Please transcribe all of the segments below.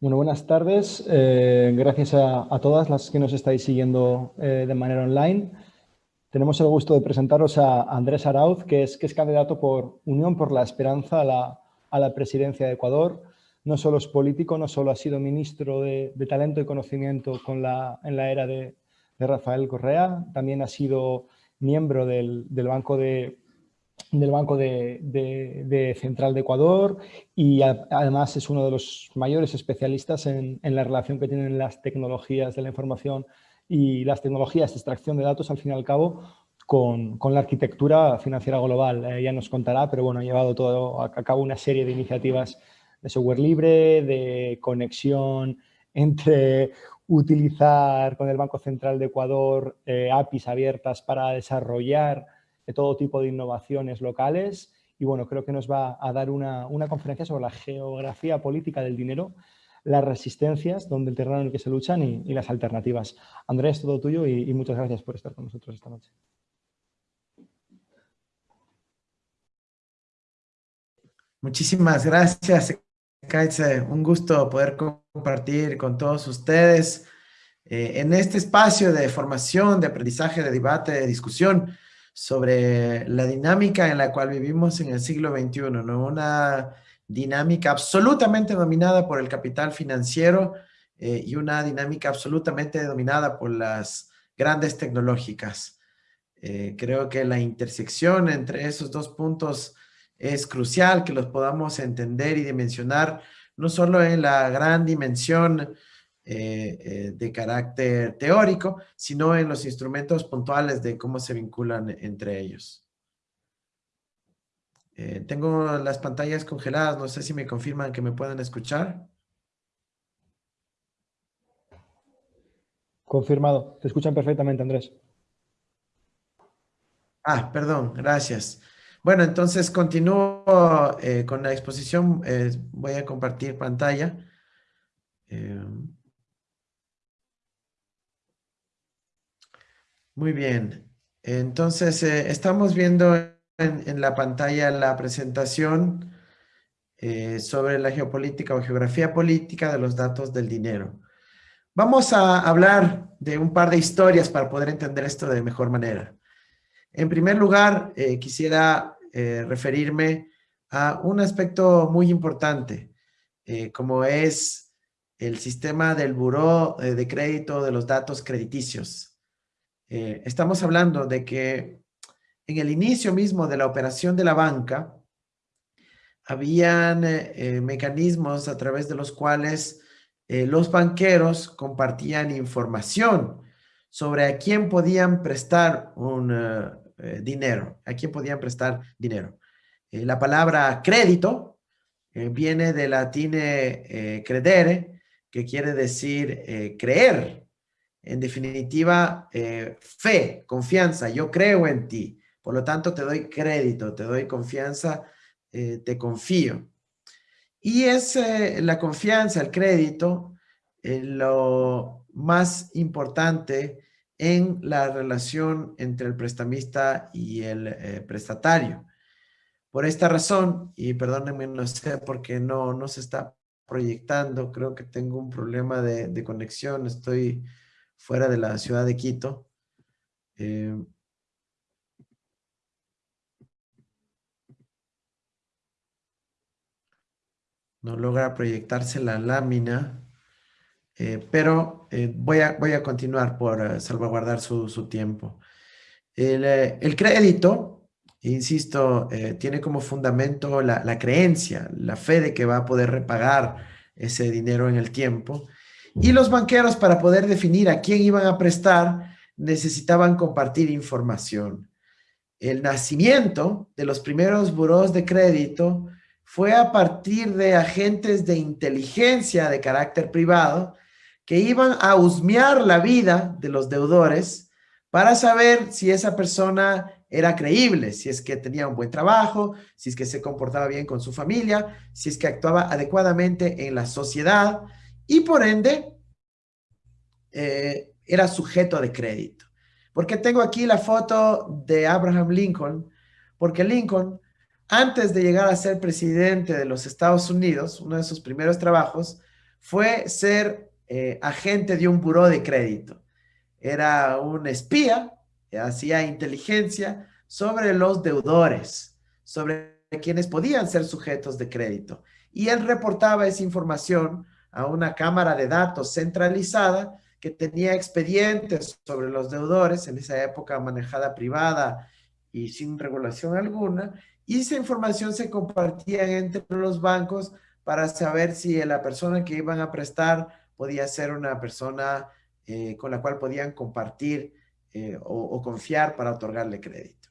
Bueno, buenas tardes. Eh, gracias a, todas las que nos estáis siguiendo eh, de manera online. Tenemos el gusto de presentaros a Andrés Arauz, que es, que es candidato por Unión por la Esperanza a la, presidencia de Ecuador. No solo es político, no solo ha sido ministro de, talento y conocimiento con la, en la era de, Rafael Correa, también ha sido miembro del Banco de, del Banco de, Central de Ecuador y además es uno de los mayores especialistas en, la relación que tienen las tecnologías de la información y las tecnologías de extracción de datos, al fin y al cabo, con, la arquitectura financiera global. Ella ya nos contará, pero bueno, ha llevado todo a cabo una serie de iniciativas de software libre, de conexión entre utilizar con el Banco Central de Ecuador eh, APIs abiertas para desarrollar de todo tipo de innovaciones locales y bueno, creo que nos va a dar una, conferencia sobre la geografía política del dinero, las resistencias, donde el terreno en el que se luchan y, las alternativas. Andrés, todo tuyo y, muchas gracias por estar con nosotros esta noche. Muchísimas gracias, Kaitze. Un gusto poder compartir con todos ustedes eh, en este espacio de formación, de aprendizaje, de debate, de discusión sobre la dinámica en la cual vivimos en el siglo XXI, ¿no? Una dinámica absolutamente dominada por el capital financiero eh, y una dinámica absolutamente dominada por las grandes tecnológicas. Eh, creo que la intersección entre esos dos puntos es crucial, que los podamos entender y dimensionar, no solo en la gran dimensión eh, eh, de carácter teórico, sino en los instrumentos puntuales de cómo se vinculan entre ellos. Eh, tengo las pantallas congeladas, no sé si me confirman que me pueden escuchar. Confirmado, te escuchan perfectamente, Andrés. Ah, perdón, gracias. Bueno, entonces continúo con la exposición. voy a compartir pantalla. Muy bien. Entonces, eh, estamos viendo en, la pantalla la presentación eh, sobre la geopolítica o geografía política de los datos del dinero. Vamos a hablar de un par de historias para poder entender esto de mejor manera. En primer lugar, eh, quisiera referirme a un aspecto muy importante, como es el sistema del buró de crédito de los datos crediticios. Eh, estamos hablando de que en el inicio mismo de la operación de la banca, habían eh, eh, mecanismos a través de los cuales los banqueros compartían información sobre a quién podían prestar un dinero, a quién podían prestar dinero. la palabra crédito viene del latín credere, que quiere decir creer, en definitiva, eh, fe, confianza, yo creo en ti, por lo tanto te doy crédito, te doy confianza, eh, te confío. Y es eh, la confianza, el crédito, lo más importante en la relación entre el prestamista y el prestatario. Por esta razón, y perdónenme, no sé porque no, no se está proyectando, creo que tengo un problema de conexión, estoy fuera de la ciudad de Quito. Eh, no logra proyectarse la lámina, eh, pero eh, voy, a, voy a continuar por salvaguardar su, tiempo. El, crédito, insisto, tiene como fundamento la, la, creencia, la fe de que va a poder repagar ese dinero en el tiempo y los banqueros, para poder definir a quién iban a prestar, necesitaban compartir información. El nacimiento de los primeros buros de crédito fue a partir de agentes de inteligencia de carácter privado que iban a husmear la vida de los deudores para saber si esa persona era creíble, si es que tenía un buen trabajo, si es que se comportaba bien con su familia, si es que actuaba adecuadamente en la sociedad, y por ende eh, era sujeto de crédito. Porque tengo aquí la foto de Abraham Lincoln, porque Lincoln, antes de llegar a ser presidente de los Estados Unidos, uno de sus primeros trabajos fue ser eh, agente de un buró de crédito. Era un espía, hacía inteligencia sobre los deudores, sobre quienes podían ser sujetos de crédito. Y él reportaba esa información a una cámara de datos centralizada que tenía expedientes sobre los deudores, en esa época manejada privada y sin regulación alguna, y esa información se compartía entre los bancos para saber si la persona que iban a prestar podía ser una persona eh, con la cual podían compartir eh, o, o confiar para otorgarle crédito.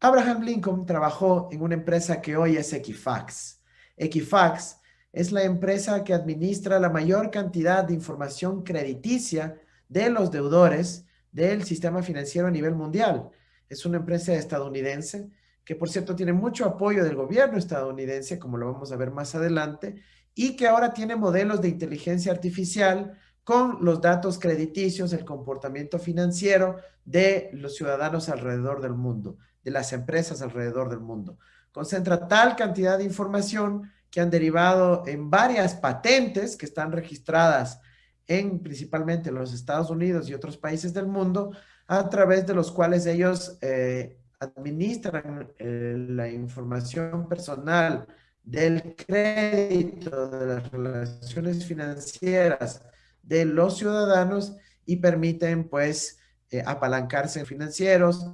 Abraham Lincoln trabajó en una empresa que hoy es Equifax. Equifax es la empresa que administra la mayor cantidad de información crediticia de los deudores del sistema financiero a nivel mundial. Es una empresa estadounidense que, por cierto, tiene mucho apoyo del gobierno estadounidense, como lo vamos a ver más adelante, y que ahora tiene modelos de inteligencia artificial con los datos crediticios, el comportamiento financiero de los ciudadanos alrededor del mundo, de las empresas alrededor del mundo. Concentra tal cantidad de información que han derivado en varias patentes que están registradas en principalmente los Estados Unidos y otros países del mundo, a través de los cuales ellos eh, administran eh, la información personal del crédito, de las relaciones financieras de los ciudadanos y permiten pues eh, apalancarse en financieros,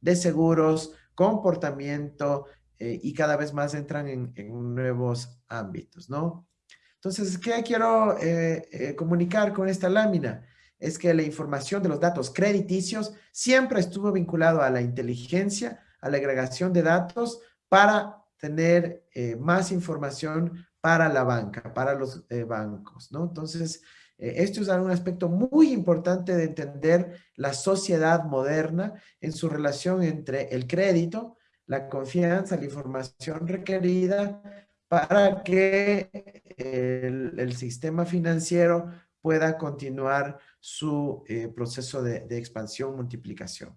de seguros, comportamiento, eh, y cada vez más entran en, nuevos ámbitos, ¿no? Entonces, ¿qué quiero eh, eh, comunicar con esta lámina? Es que la información de los datos crediticios siempre estuvo vinculado a la inteligencia, a la agregación de datos para tener más información para la banca, para los bancos, ¿no? Entonces, esto es un aspecto muy importante de entender la sociedad moderna en su relación entre el crédito, la confianza, la información requerida para que el, sistema financiero pueda continuar su eh, proceso de, expansión, multiplicación.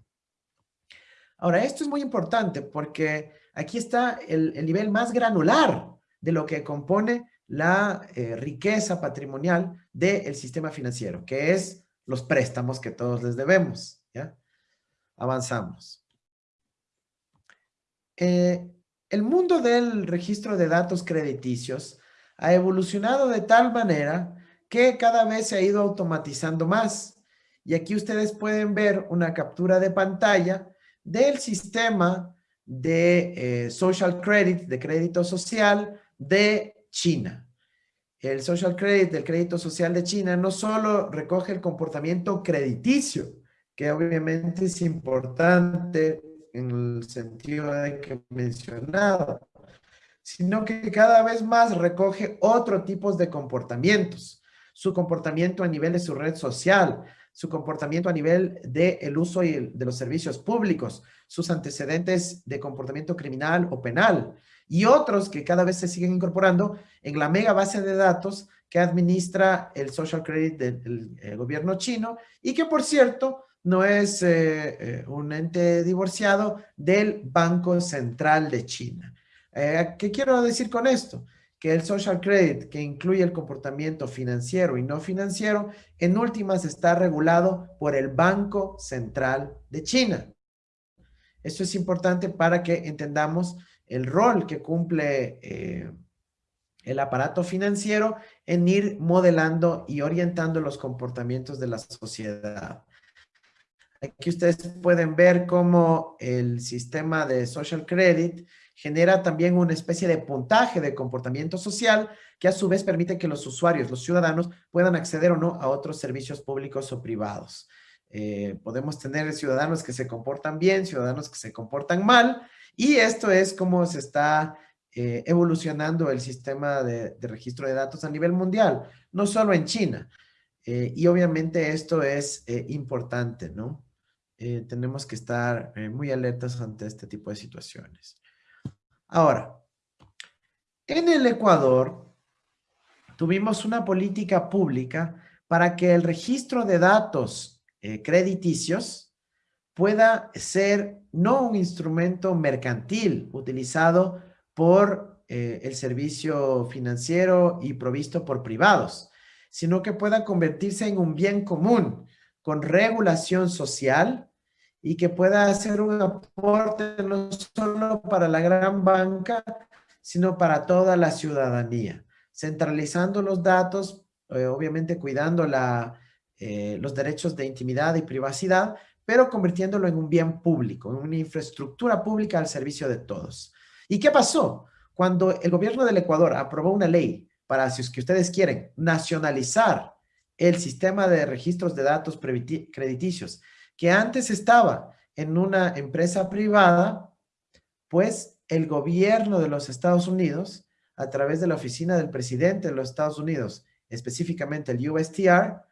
Ahora, esto es muy importante porque aquí está el, nivel más granular de lo que compone la eh, riqueza patrimonial del sistema financiero, que es los préstamos que todos les debemos. ¿ya? Avanzamos. Eh, el mundo del registro de datos crediticios ha evolucionado de tal manera que cada vez se ha ido automatizando más. Y aquí ustedes pueden ver una captura de pantalla del sistema de eh, social credit, de crédito social de China. El social credit del crédito social de China no solo recoge el comportamiento crediticio, que obviamente es importante en el sentido de que mencionado, sino que cada vez más recoge otro tipo de comportamientos. Su comportamiento a nivel de su red social, su comportamiento a nivel del el uso y de los servicios públicos, sus antecedentes de comportamiento criminal o penal, y otros que cada vez se siguen incorporando en la mega base de datos que administra el social credit del gobierno chino y que, por cierto, no es eh, eh, un ente divorciado del Banco Central de China. Eh, ¿Qué quiero decir con esto? Que el social credit, que incluye el comportamiento financiero y no financiero, en últimas está regulado por el Banco Central de China. Esto es importante para que entendamos el rol que cumple el aparato financiero en ir modelando y orientando los comportamientos de la sociedad. Aquí ustedes pueden ver cómo el sistema de social credit genera también una especie de puntaje de comportamiento social que a su vez permite que los usuarios, los ciudadanos, puedan acceder o no a otros servicios públicos o privados. Eh, podemos tener ciudadanos que se comportan bien, ciudadanos que se comportan mal, y esto es cómo se está eh, evolucionando el sistema de, registro de datos a nivel mundial, no solo en China. Eh, y obviamente esto es importante, ¿no? Eh, tenemos que estar eh, muy alertas ante este tipo de situaciones. Ahora, en el Ecuador tuvimos una política pública para que el registro de datos eh, crediticios pueda ser no un instrumento mercantil utilizado por el servicio financiero y provisto por privados, sino que pueda convertirse en un bien común con regulación social y que pueda hacer un aporte no solo para la gran banca, sino para toda la ciudadanía, centralizando los datos, eh, obviamente cuidando la, eh, los derechos de intimidad y privacidad, pero convirtiéndolo en un bien público, en una infraestructura pública al servicio de todos. ¿Y qué pasó? Cuando el gobierno del Ecuador aprobó una ley para, si es que ustedes quieren, nacionalizar el sistema de registros de datos crediticios, que antes estaba en una empresa privada, pues el gobierno de los Estados Unidos, a través de la oficina del presidente de los Estados Unidos, específicamente el USTR,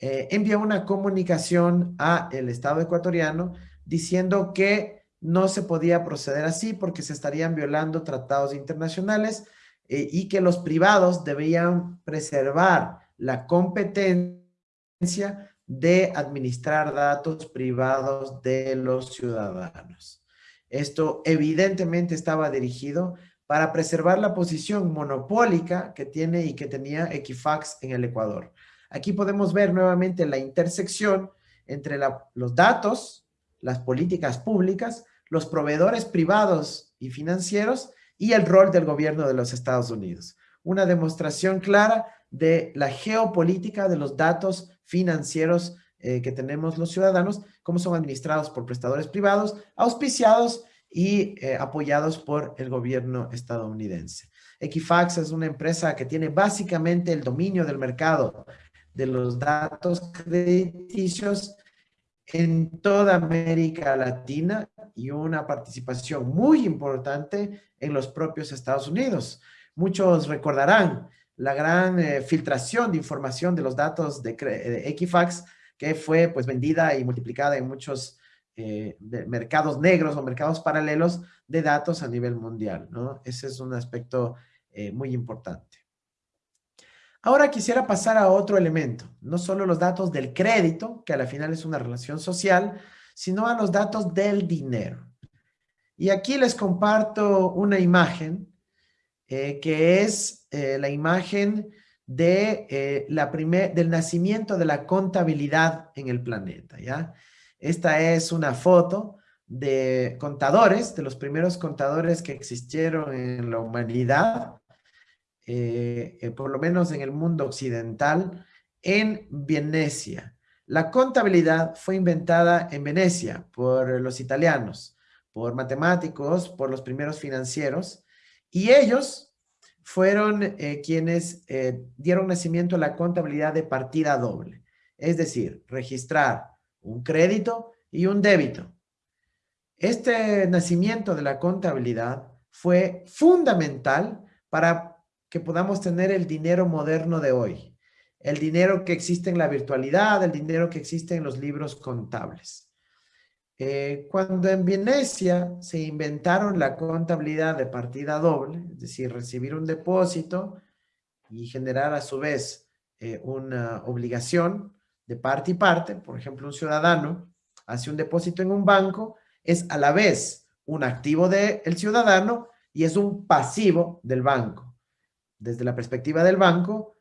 eh, envió una comunicación a el Estado ecuatoriano diciendo que no se podía proceder así porque se estarían violando tratados internacionales eh, y que los privados debían preservar la competencia de administrar datos privados de los ciudadanos. Esto evidentemente estaba dirigido para preservar la posición monopólica que tiene y que tenía Equifax en el Ecuador. Aquí podemos ver nuevamente la intersección entre los datos, las políticas públicas, los proveedores privados y financieros y el rol del gobierno de los Estados Unidos. Una demostración clara de la geopolítica de los datos financieros eh, que tenemos los ciudadanos, cómo son administrados por prestadores privados, auspiciados y eh, apoyados por el gobierno estadounidense. Equifax es una empresa que tiene básicamente el dominio del mercado de los datos crediticios en toda América Latina y una participación muy importante en los propios Estados Unidos. Muchos recordarán la gran eh, filtración de información de los datos de, de Equifax que fue pues vendida y multiplicada en muchos eh, mercados negros o mercados paralelos de datos a nivel mundial, ¿no? Ese es un aspecto eh, muy importante. Ahora quisiera pasar a otro elemento, no solo los datos del crédito, que a la final es una relación social, sino a los datos del dinero. Y aquí les comparto una imagen eh, que es la imagen de, eh, la primer, del nacimiento de la contabilidad en el planeta, ¿ya? Esta es una foto de contadores, de los primeros contadores que existieron en la humanidad, eh, eh, por lo menos en el mundo occidental, en Venecia. La contabilidad fue inventada en Venecia por los italianos, por matemáticos, por los primeros financieros, y ellos fueron eh, quienes eh, dieron nacimiento a la contabilidad de partida doble, es decir, registrar un crédito y un débito. Este nacimiento de la contabilidad fue fundamental para que podamos tener el dinero moderno de hoy, el dinero que existe en la virtualidad, el dinero que existe en los libros contables. Eh, cuando en Venecia se inventaron la contabilidad de partida doble, es decir, recibir un depósito y generar a su vez eh, una obligación de parte y parte, por ejemplo, un ciudadano hace un depósito en un banco, es a la vez un activo del ciudadano y es un pasivo del banco. Desde la perspectiva del banco,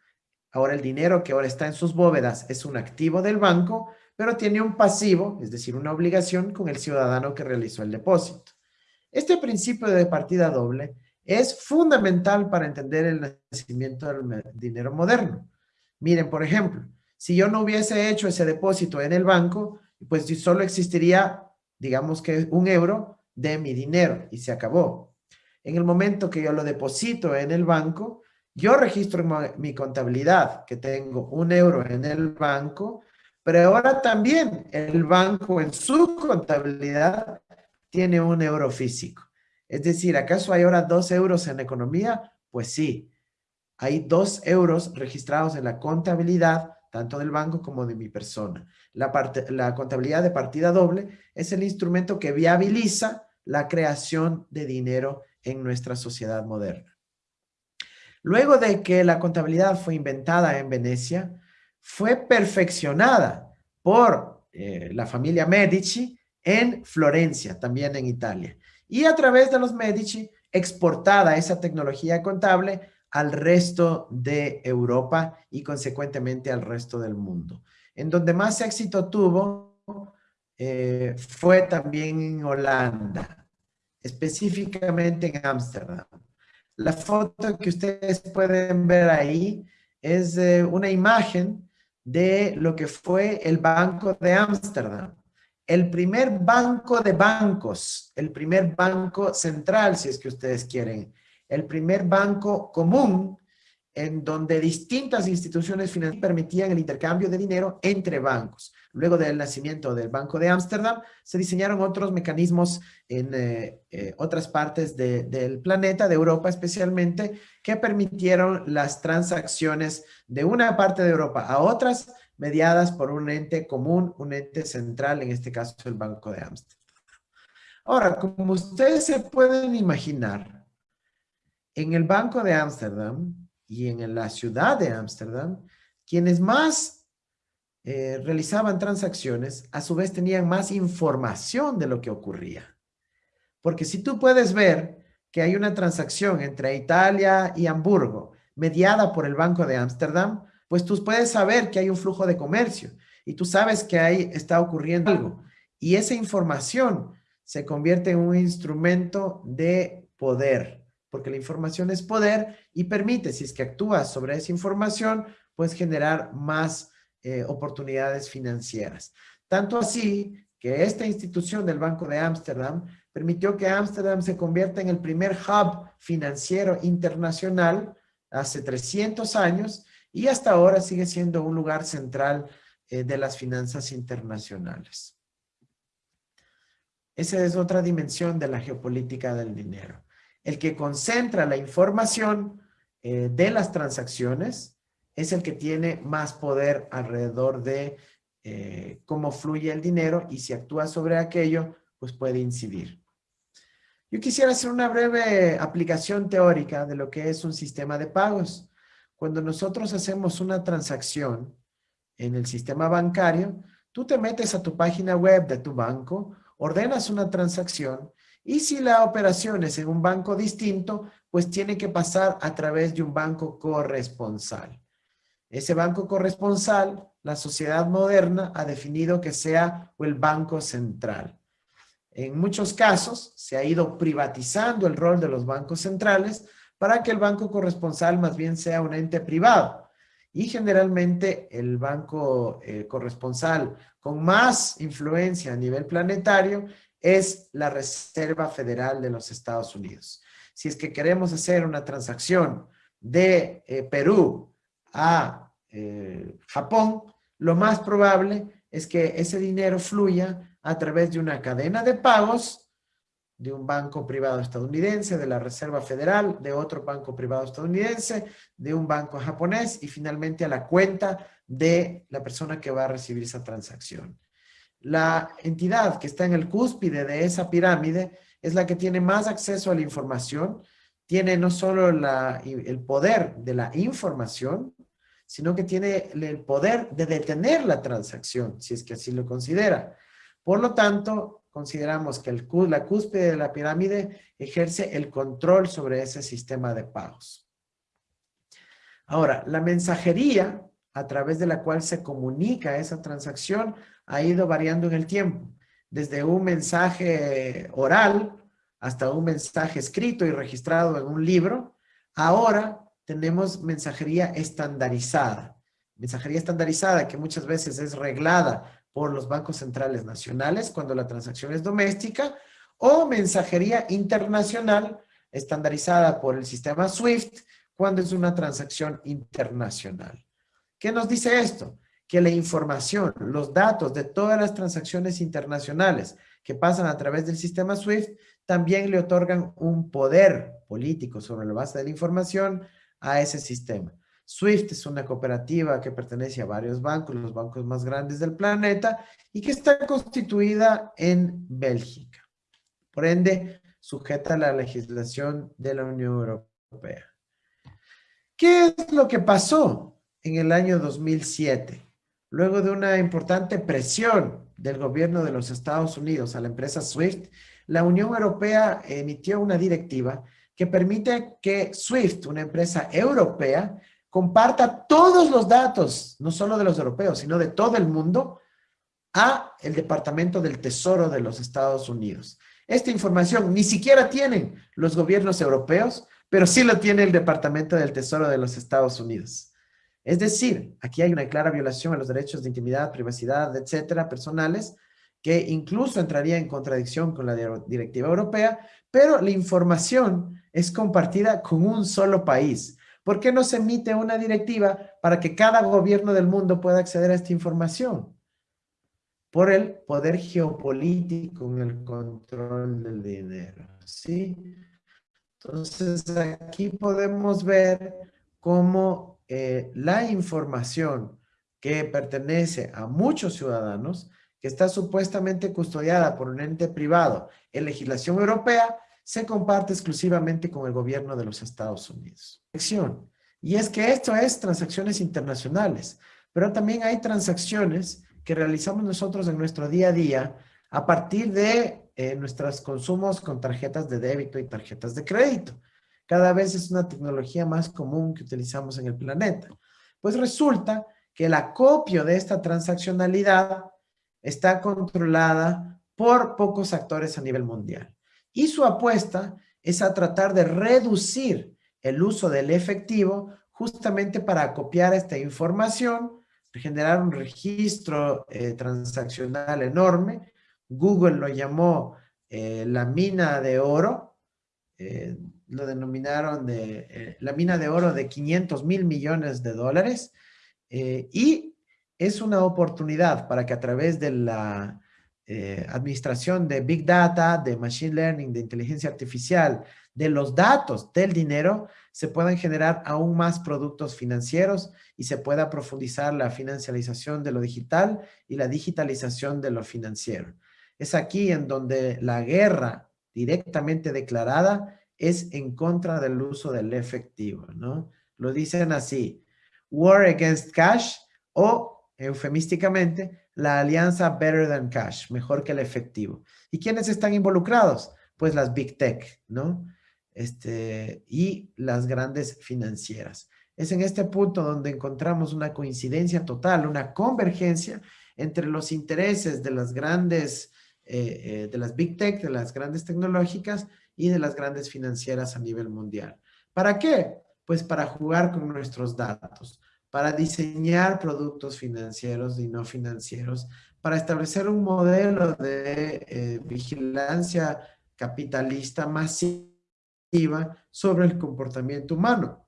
ahora el dinero que ahora está en sus bóvedas es un activo del banco, pero tiene un pasivo, es decir, una obligación con el ciudadano que realizó el depósito. Este principio de partida doble es fundamental para entender el nacimiento del dinero moderno. Miren, por ejemplo, si yo no hubiese hecho ese depósito en el banco, pues solo existiría, digamos que un euro de mi dinero y se acabó. En el momento que yo lo deposito en el banco, yo registro en mi contabilidad que tengo un euro en el banco pero ahora también el banco en su contabilidad tiene un euro físico. Es decir, ¿acaso hay ahora dos euros en economía? Pues sí, hay dos euros registrados en la contabilidad, tanto del banco como de mi persona. La, la contabilidad de partida doble es el instrumento que viabiliza la creación de dinero en nuestra sociedad moderna. Luego de que la contabilidad fue inventada en Venecia, fue perfeccionada por eh, la familia Medici en Florencia, también en Italia. Y a través de los Medici, exportada esa tecnología contable al resto de Europa y consecuentemente al resto del mundo. En donde más éxito tuvo eh, fue también en Holanda, específicamente en Ámsterdam. La foto que ustedes pueden ver ahí es una imagen de lo que fue el Banco de Ámsterdam. El primer banco de bancos, el primer banco central, si es que ustedes quieren, el primer banco común en donde distintas instituciones financieras permitían el intercambio de dinero entre bancos. Luego del nacimiento del Banco de Ámsterdam, se diseñaron otros mecanismos en eh, eh, otras partes del planeta, de Europa especialmente, que permitieron las transacciones de una parte de Europa a otras, mediadas por un ente común, un ente central, en este caso el Banco de Ámsterdam. Ahora, como ustedes se pueden imaginar, en el Banco de Ámsterdam, y en la ciudad de Ámsterdam, quienes más eh, realizaban transacciones, a su vez tenían más información de lo que ocurría. Porque si tú puedes ver que hay una transacción entre Italia y Hamburgo, mediada por el Banco de Ámsterdam, pues tú puedes saber que hay un flujo de comercio y tú sabes que ahí está ocurriendo algo. Y esa información se convierte en un instrumento de poder porque la información es poder y permite, si es que actúas sobre esa información, pues generar más eh, oportunidades financieras. Tanto así que esta institución del Banco de Ámsterdam permitió que Ámsterdam se convierta en el primer hub financiero internacional hace 300 años y hasta ahora sigue siendo un lugar central eh, de las finanzas internacionales. Esa es otra dimensión de la geopolítica del dinero el que concentra la información eh, de las transacciones es el que tiene más poder alrededor de eh, cómo fluye el dinero y si actúa sobre aquello, pues puede incidir. Yo quisiera hacer una breve aplicación teórica de lo que es un sistema de pagos. Cuando nosotros hacemos una transacción en el sistema bancario, tú te metes a tu página web de tu banco, ordenas una transacción y si la operación es en un banco distinto, pues tiene que pasar a través de un banco corresponsal. Ese banco corresponsal, la sociedad moderna ha definido que sea el banco central. En muchos casos se ha ido privatizando el rol de los bancos centrales para que el banco corresponsal más bien sea un ente privado. Y generalmente el banco eh, corresponsal con más influencia a nivel planetario es la Reserva Federal de los Estados Unidos. Si es que queremos hacer una transacción de eh, Perú a eh, Japón, lo más probable es que ese dinero fluya a través de una cadena de pagos de un banco privado estadounidense, de la Reserva Federal, de otro banco privado estadounidense, de un banco japonés y finalmente a la cuenta de la persona que va a recibir esa transacción. La entidad que está en el cúspide de esa pirámide es la que tiene más acceso a la información, tiene no solo el poder de la información, sino que tiene el poder de detener la transacción, si es que así lo considera. Por lo tanto, consideramos que la cúspide de la pirámide ejerce el control sobre ese sistema de pagos. Ahora, la mensajería a través de la cual se comunica esa transacción ha ido variando en el tiempo, desde un mensaje oral hasta un mensaje escrito y registrado en un libro. Ahora tenemos mensajería estandarizada. Mensajería estandarizada que muchas veces es reglada por los bancos centrales nacionales cuando la transacción es doméstica o mensajería internacional estandarizada por el sistema SWIFT cuando es una transacción internacional. ¿Qué nos dice esto? que la información, los datos de todas las transacciones internacionales que pasan a través del sistema SWIFT también le otorgan un poder político sobre la base de la información a ese sistema. SWIFT es una cooperativa que pertenece a varios bancos, los bancos más grandes del planeta, y que está constituida en Bélgica. Por ende, sujeta a la legislación de la Unión Europea. ¿Qué es lo que pasó en el año 2007? luego de una importante presión del gobierno de los Estados Unidos a la empresa SWIFT, la Unión Europea emitió una directiva que permite que SWIFT, una empresa europea, comparta todos los datos, no solo de los europeos, sino de todo el mundo, a el Departamento del Tesoro de los Estados Unidos. Esta información ni siquiera tienen los gobiernos europeos, pero sí lo tiene el Departamento del Tesoro de los Estados Unidos. Es decir, aquí hay una clara violación a los derechos de intimidad, privacidad, etcétera, personales, que incluso entraría en contradicción con la directiva europea, pero la información es compartida con un solo país. ¿Por qué no se emite una directiva para que cada gobierno del mundo pueda acceder a esta información? Por el poder geopolítico en el control del dinero, ¿sí? Entonces, aquí podemos ver cómo eh, la información que pertenece a muchos ciudadanos que está supuestamente custodiada por un ente privado en legislación europea, se comparte exclusivamente con el gobierno de los Estados Unidos. Y es que esto es transacciones internacionales, pero también hay transacciones que realizamos nosotros en nuestro día a día a partir de eh, nuestros consumos con tarjetas de débito y tarjetas de crédito. Cada vez es una tecnología más común que utilizamos en el planeta. Pues resulta que el acopio de esta transaccionalidad está controlada por pocos actores a nivel mundial. Y su apuesta es a tratar de reducir el uso del efectivo justamente para copiar esta información, generar un registro eh, transaccional enorme. Google lo llamó eh, la mina de oro, eh, lo denominaron de la mina de oro de 500 mil millones de dólares, y es una oportunidad para que a través de la eh, administración de Big Data, de Machine Learning, de inteligencia artificial, de los datos del dinero, se puedan generar aún más productos financieros y se pueda profundizar la financialización de lo digital y la digitalización de lo financiero. Es aquí en donde la guerra directamente declarada es en contra del uso del efectivo, ¿no? Lo dicen así, war against cash o eufemísticamente, la alianza Better Than Cash, mejor que el efectivo. ¿Y quiénes están involucrados? Pues las Big Tech, ¿no? Este, y las grandes financieras. Es en este punto donde encontramos una coincidencia total, una convergencia entre los intereses de las grandes, eh, eh, de las Big Tech, de las grandes tecnológicas y de las grandes financieras a nivel mundial. ¿Para qué? Pues para jugar con nuestros datos para diseñar productos financieros y no financieros, para establecer un modelo de eh, vigilancia capitalista masiva sobre el comportamiento humano.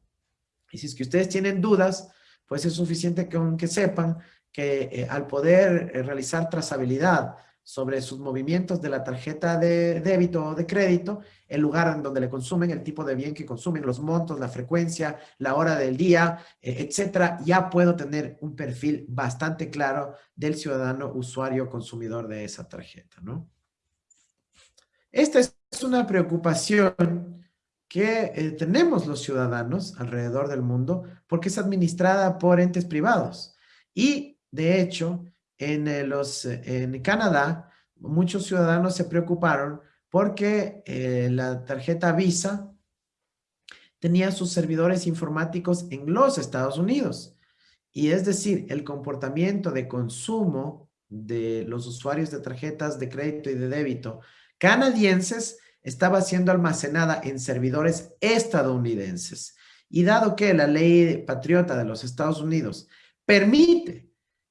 Y si es que ustedes tienen dudas, pues es suficiente que, que sepan que eh, al poder eh, realizar trazabilidad sobre sus movimientos de la tarjeta de débito o de crédito, el lugar en donde le consumen, el tipo de bien que consumen, los montos, la frecuencia, la hora del día, eh, etcétera, ya puedo tener un perfil bastante claro del ciudadano usuario consumidor de esa tarjeta, ¿no? Esta es una preocupación que eh, tenemos los ciudadanos alrededor del mundo porque es administrada por entes privados. Y, de hecho, en, eh, los, eh, en Canadá, muchos ciudadanos se preocuparon porque eh, la tarjeta Visa tenía sus servidores informáticos en los Estados Unidos. Y es decir, el comportamiento de consumo de los usuarios de tarjetas de crédito y de débito canadienses estaba siendo almacenada en servidores estadounidenses. Y dado que la ley patriota de los Estados Unidos permite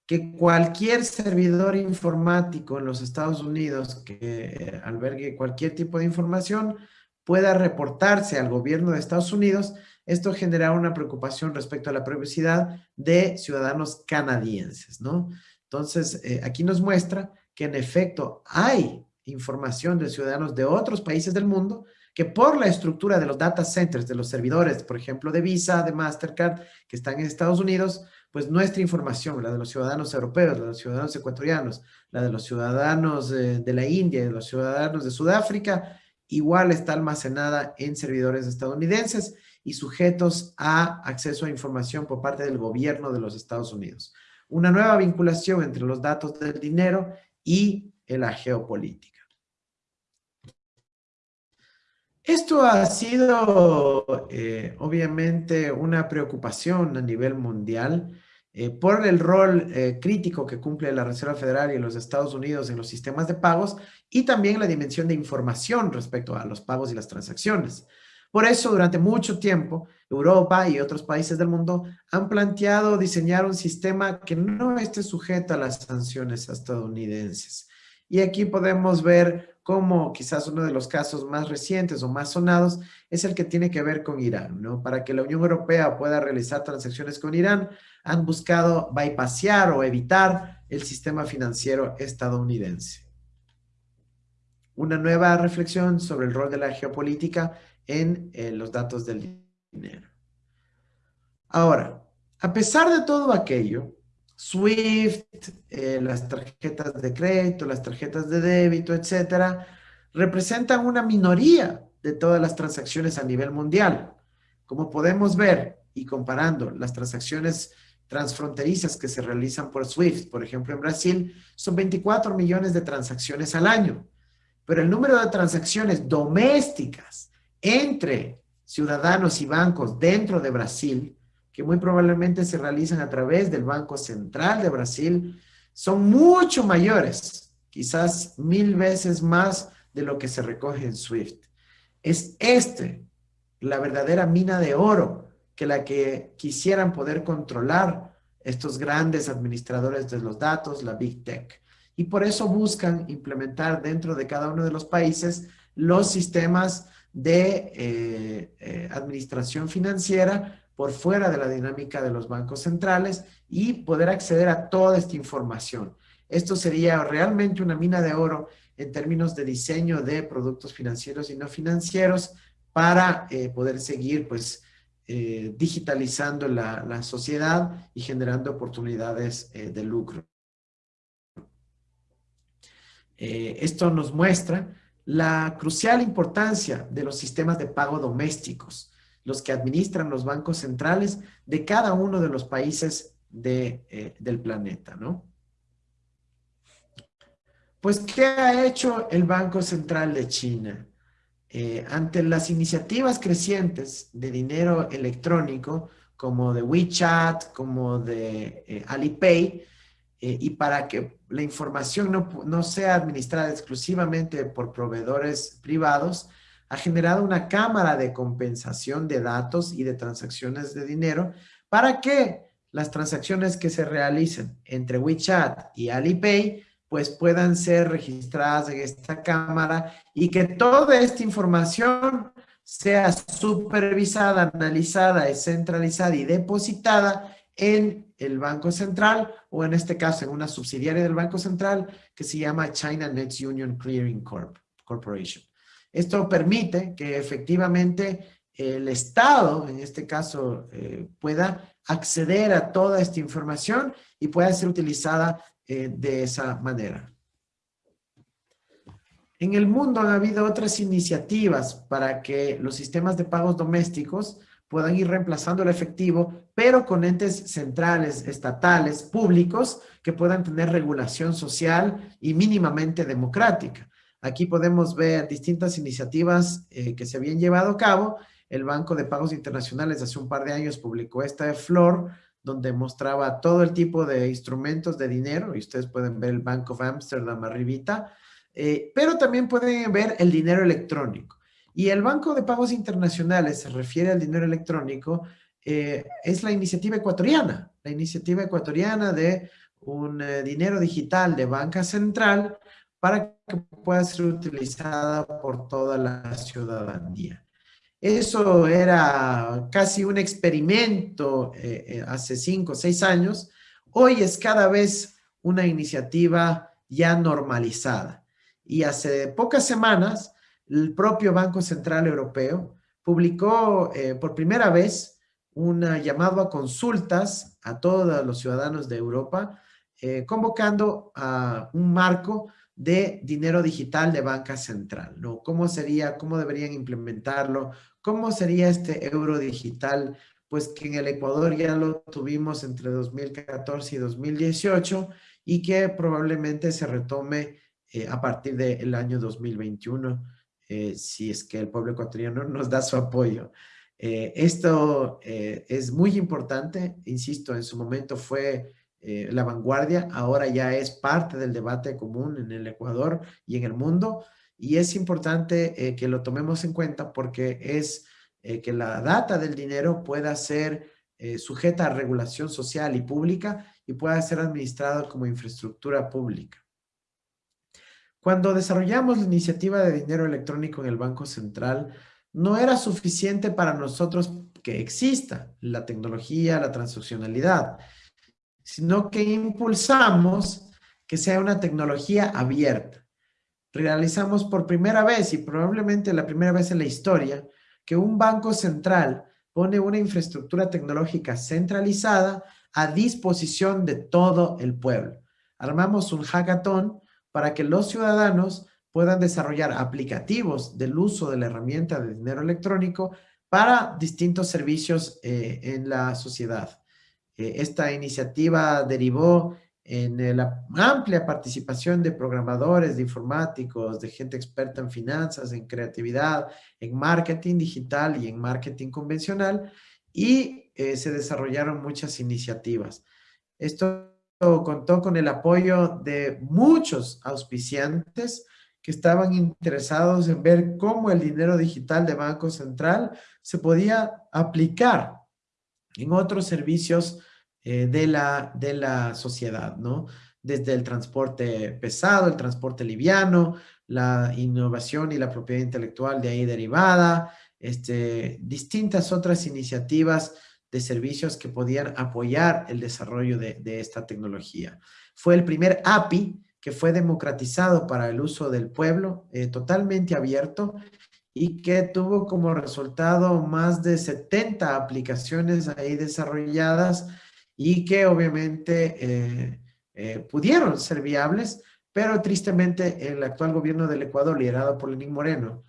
que cualquier servidor informático en los Estados Unidos que albergue cualquier tipo de información pueda reportarse al gobierno de Estados Unidos, esto genera una preocupación respecto a la privacidad de ciudadanos canadienses, ¿no? Entonces, eh, aquí nos muestra que en efecto hay información de ciudadanos de otros países del mundo que por la estructura de los data centers, de los servidores, por ejemplo, de Visa, de Mastercard, que están en Estados Unidos, pues nuestra información, la de los ciudadanos europeos, la de los ciudadanos ecuatorianos, la de los ciudadanos de, la India, de los ciudadanos de Sudáfrica, igual está almacenada en servidores estadounidenses y sujetos a acceso a información por parte del gobierno de los Estados Unidos. Una nueva vinculación entre los datos del dinero y la geopolítica. Esto ha sido eh, obviamente una preocupación a nivel mundial eh, por el rol eh, crítico que cumple la Reserva Federal y los Estados Unidos en los sistemas de pagos y también la dimensión de información respecto a los pagos y las transacciones. Por eso, durante mucho tiempo, Europa y otros países del mundo han planteado diseñar un sistema que no esté sujeto a las sanciones estadounidenses. Y aquí podemos ver como quizás uno de los casos más recientes o más sonados es el que tiene que ver con Irán, ¿no? Para que la Unión Europea pueda realizar transacciones con Irán, han buscado bypassear o evitar el sistema financiero estadounidense. Una nueva reflexión sobre el rol de la geopolítica en eh, los datos del dinero. Ahora, a pesar de todo aquello, SWIFT, eh, las tarjetas de crédito, las tarjetas de débito, etcétera, representan una minoría de todas las transacciones a nivel mundial. Como podemos ver y comparando las transacciones transfronterizas que se realizan por SWIFT, por ejemplo en Brasil, son 24 millones de transacciones al año. Pero el número de transacciones domésticas entre ciudadanos y bancos dentro de Brasil que muy probablemente se realizan a través del Banco Central de Brasil, son mucho mayores, quizás mil veces más de lo que se recoge en SWIFT. Es este la verdadera mina de oro que la que quisieran poder controlar estos grandes administradores de los datos, la Big Tech. Y por eso buscan implementar dentro de cada uno de los países los sistemas de eh, eh, administración financiera por fuera de la dinámica de los bancos centrales y poder acceder a toda esta información. Esto sería realmente una mina de oro en términos de diseño de productos financieros y no financieros para eh, poder seguir pues eh, digitalizando la, sociedad y generando oportunidades eh, de lucro. esto nos muestra la crucial importancia de los sistemas de pago domésticos los que administran los bancos centrales de cada uno de los países eh, del planeta, ¿no? Pues, ¿qué ha hecho el Banco Central de China? Eh, ante las iniciativas crecientes de dinero electrónico, como de WeChat, como de eh, Alipay, y para que la información no, no sea administrada exclusivamente por proveedores privados, ha generado una cámara de compensación de datos y de transacciones de dinero para que las transacciones que se realicen entre WeChat y Alipay pues puedan ser registradas en esta cámara y que toda esta información sea supervisada, analizada, descentralizada y depositada en el Banco Central o en este caso en una subsidiaria del Banco Central que se llama China Next Union Clearing Corp Corporation. Esto permite que efectivamente el Estado, en este caso, eh, pueda acceder a toda esta información y pueda ser utilizada eh, de esa manera. En el mundo han habido otras iniciativas para que los sistemas de pagos domésticos puedan ir reemplazando el efectivo, pero con entes centrales, estatales, públicos, que puedan tener regulación social y mínimamente democrática. Aquí podemos ver distintas iniciativas eh, que se habían llevado a cabo. El Banco de Pagos Internacionales hace un par de años publicó esta de Flor, donde mostraba todo el tipo de instrumentos de dinero, y ustedes pueden ver el Bank of Amsterdam arribita, eh, pero también pueden ver el dinero electrónico. Y el Banco de Pagos Internacionales se refiere al dinero electrónico, eh, es la iniciativa ecuatoriana, la iniciativa ecuatoriana de un dinero digital de banca central para que pueda ser utilizada por toda la ciudadanía. Eso era casi un experimento eh, eh, hace cinco o seis años. Hoy es cada vez una iniciativa ya normalizada. Y hace pocas semanas, el propio Banco Central Europeo publicó eh, por primera vez un llamado a consultas a todos los ciudadanos de Europa, convocando a un marco de dinero digital de banca central, ¿no? ¿Cómo sería, cómo deberían implementarlo? ¿Cómo sería este euro digital? Pues que en el Ecuador ya lo tuvimos entre 2014 y 2018 y que probablemente se retome eh, a partir del año 2021 eh, si es que el pueblo ecuatoriano nos da su apoyo. Eh, esto es muy importante, insisto, en su momento fue la vanguardia, ahora ya es parte del debate común en el Ecuador y en el mundo, y es importante que lo tomemos en cuenta porque es que la data del dinero pueda ser sujeta a regulación social y pública y pueda ser administrado como infraestructura pública. Cuando desarrollamos la iniciativa de dinero electrónico en el Banco Central, no era suficiente para nosotros que exista la tecnología, la transaccionalidad, sino que impulsamos que sea una tecnología abierta. Realizamos por primera vez y probablemente la primera vez en la historia que un banco central pone una infraestructura tecnológica centralizada a disposición de todo el pueblo. Armamos un hackathon para que los ciudadanos puedan desarrollar aplicativos del uso de la herramienta de dinero electrónico para distintos servicios eh, en la sociedad. Eh, esta iniciativa derivó en eh, la amplia participación de programadores, de informáticos, de gente experta en finanzas, en creatividad, en marketing digital y en marketing convencional, y se desarrollaron muchas iniciativas. Esto contó con el apoyo de muchos auspiciantes que estaban interesados en ver cómo el dinero digital de Banco Central se podía aplicar en otros servicios eh, de, la, de la sociedad, ¿no? Desde el transporte pesado, el transporte liviano, la innovación y la propiedad intelectual de ahí derivada, este, distintas otras iniciativas de servicios que podían apoyar el desarrollo de, esta tecnología. Fue el primer API que fue democratizado para el uso del pueblo, eh, totalmente abierto, y que tuvo como resultado más de 70 aplicaciones ahí desarrolladas y que obviamente eh, eh, pudieron ser viables, pero tristemente el actual gobierno del Ecuador, liderado por Lenín Moreno,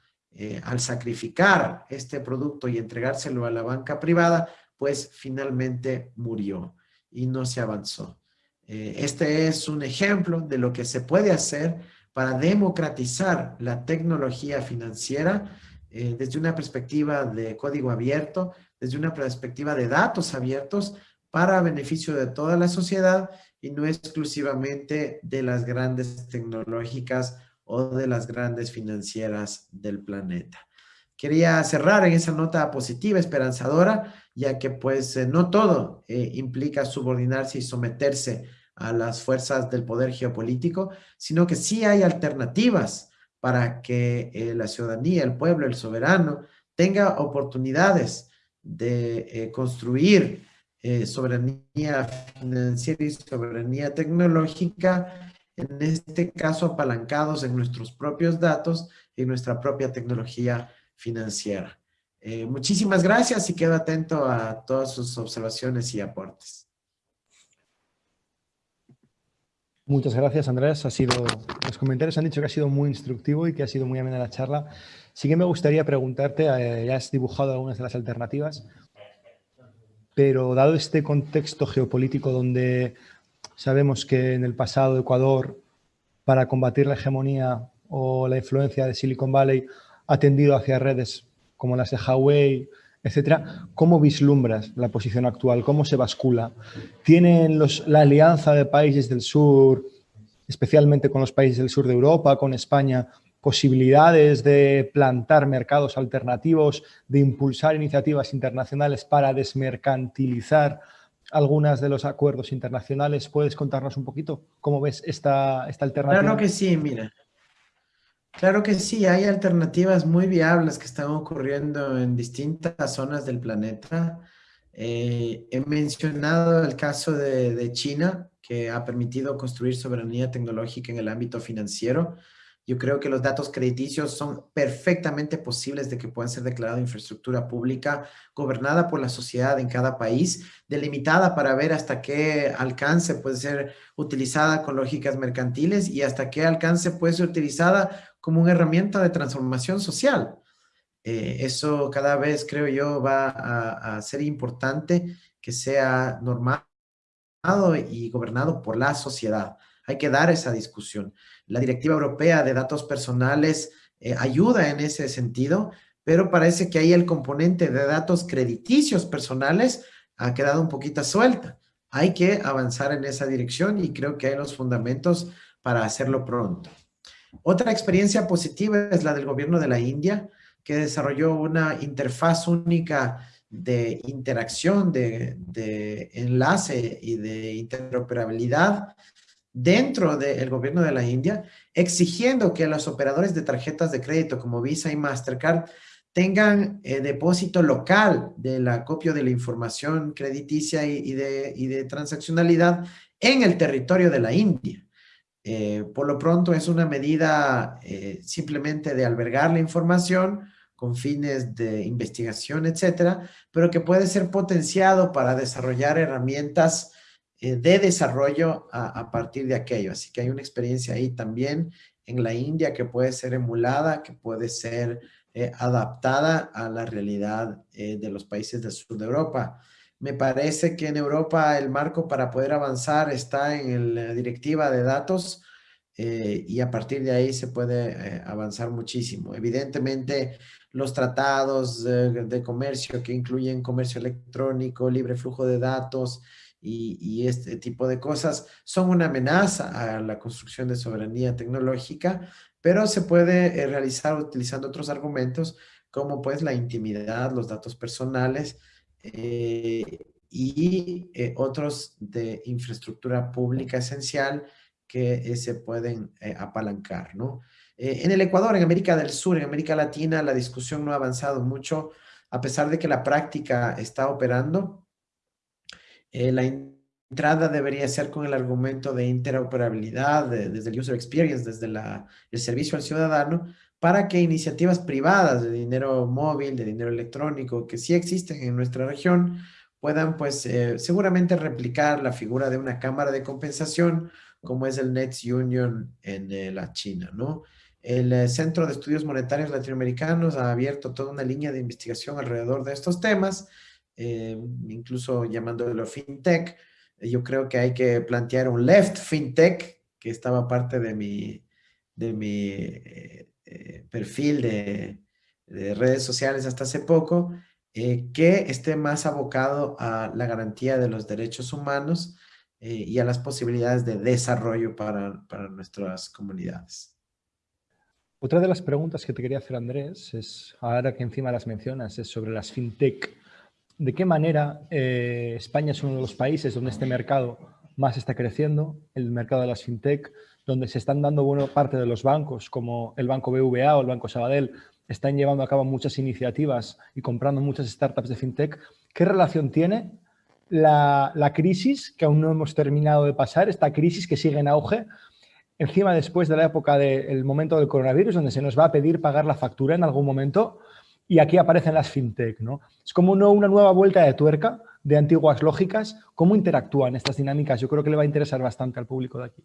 al sacrificar este producto y entregárselo a la banca privada, pues finalmente murió y no se avanzó. Eh, este es un ejemplo de lo que se puede hacer para democratizar la tecnología financiera eh, desde una perspectiva de código abierto, desde una perspectiva de datos abiertos para beneficio de toda la sociedad y no exclusivamente de las grandes tecnológicas o de las grandes financieras del planeta. Quería cerrar en esa nota positiva, esperanzadora, ya que pues eh, no todo eh, implica subordinarse y someterse a las fuerzas del poder geopolítico, sino que sí hay alternativas para que eh, la ciudadanía, el pueblo, el soberano, tenga oportunidades de construir soberanía financiera y soberanía tecnológica, en este caso apalancados en nuestros propios datos y nuestra propia tecnología financiera. Eh, muchísimas gracias y quedo atento a todas sus observaciones y aportes. Muchas gracias, Andrés. Ha sido, los comentarios han dicho que ha sido muy instructivo y que ha sido muy amena la charla. Sí que me gustaría preguntarte, eh, ya has dibujado algunas de las alternativas, pero dado este contexto geopolítico donde sabemos que en el pasado Ecuador, para combatir la hegemonía o la influencia de Silicon Valley, ha tendido hacia redes como las de Huawei, etcétera, ¿cómo vislumbras la posición actual? ¿Cómo se bascula? ¿Tienen los, la alianza de países del sur, especialmente con los países del sur de Europa, con España, posibilidades de plantar mercados alternativos, de impulsar iniciativas internacionales para desmercantilizar algunas de los acuerdos internacionales? ¿Puedes contarnos un poquito cómo ves esta, esta alternativa? Claro que sí, mira. Claro que sí, hay alternativas muy viables que están ocurriendo en distintas zonas del planeta. Eh, he mencionado el caso de, de, China, que ha permitido construir soberanía tecnológica en el ámbito financiero. Yo creo que los datos crediticios son perfectamente posibles de que puedan ser declarados infraestructura pública gobernada por la sociedad en cada país, delimitada para ver hasta qué alcance puede ser utilizada con lógicas mercantiles y hasta qué alcance puede ser utilizada como una herramienta de transformación social. Eh, eso cada vez, creo yo, va a, ser importante que sea normado y gobernado por la sociedad. Hay que dar esa discusión. La Directiva Europea de Datos Personales ayuda en ese sentido, pero parece que ahí el componente de datos crediticios personales ha quedado un poquito suelta. Hay que avanzar en esa dirección y creo que hay los fundamentos para hacerlo pronto. Otra experiencia positiva es la del gobierno de la India, que desarrolló una interfaz única de interacción, de, enlace y de interoperabilidad dentro del gobierno de la India, exigiendo que los operadores de tarjetas de crédito como Visa y Mastercard tengan eh, depósito local del acopio de la información crediticia y, de, y, de, transaccionalidad en el territorio de la India. Eh, por lo pronto es una medida eh, simplemente de albergar la información con fines de investigación, etcétera, pero que puede ser potenciado para desarrollar herramientas de desarrollo a, partir de aquello. Así que hay una experiencia ahí también en la India que puede ser emulada, que puede ser eh, adaptada a la realidad eh, de los países del sur de Europa. Me parece que en Europa el marco para poder avanzar está en la directiva de datos eh, y a partir de ahí se puede avanzar muchísimo. Evidentemente, los tratados de, comercio que incluyen comercio electrónico, libre flujo de datos y, y, este tipo de cosas son una amenaza a la construcción de soberanía tecnológica, pero se puede eh, realizar utilizando otros argumentos como pues la intimidad, los datos personales eh, y eh, otros de infraestructura pública esencial que se pueden apalancar, ¿no? en el Ecuador, en América del Sur, en América Latina, la discusión no ha avanzado mucho, a pesar de que la práctica está operando. la entrada debería ser con el argumento de interoperabilidad desde el user experience, desde la, el servicio al ciudadano, para que iniciativas privadas de dinero móvil, de dinero electrónico, que sí existen en nuestra región, puedan pues eh, seguramente replicar la figura de una cámara de compensación como es el Nets Union en eh, la China, ¿no? El eh, Centro de Estudios Monetarios Latinoamericanos ha abierto toda una línea de investigación alrededor de estos temas, incluso llamándolo FinTech, yo creo que hay que plantear un left fintech, que estaba parte de mi, de mi eh, eh, perfil de, redes sociales hasta hace poco, eh, que esté más abocado a la garantía de los derechos humanos y a las posibilidades de desarrollo para, para nuestras comunidades. Otra de las preguntas que te quería hacer, Andrés, es, ahora que encima las mencionas, es sobre las fintech de qué manera eh, España es uno de los países donde este mercado más está creciendo, el mercado de las fintech, donde se están dando buena parte de los bancos, como el Banco BVA o el Banco Sabadell, están llevando a cabo muchas iniciativas y comprando muchas startups de fintech. ¿Qué relación tiene la, la crisis, que aún no hemos terminado de pasar, esta crisis que sigue en auge, encima después de la época del momento del coronavirus, donde se nos va a pedir pagar la factura en algún momento, y aquí aparecen las fintech, ¿no? Es como una nueva vuelta de tuerca de antiguas lógicas. ¿Cómo interactúan estas dinámicas? Yo creo que le va a interesar bastante al público de aquí.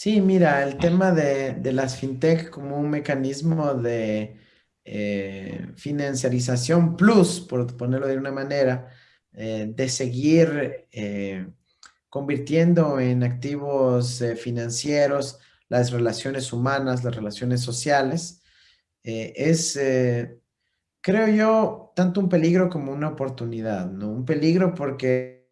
Sí, mira, el tema de, las fintech como un mecanismo de eh, financiarización plus, por ponerlo de una manera, eh, de seguir eh, convirtiendo en activos financieros las relaciones humanas, las relaciones sociales, es, creo yo, tanto un peligro como una oportunidad, ¿no? Un peligro porque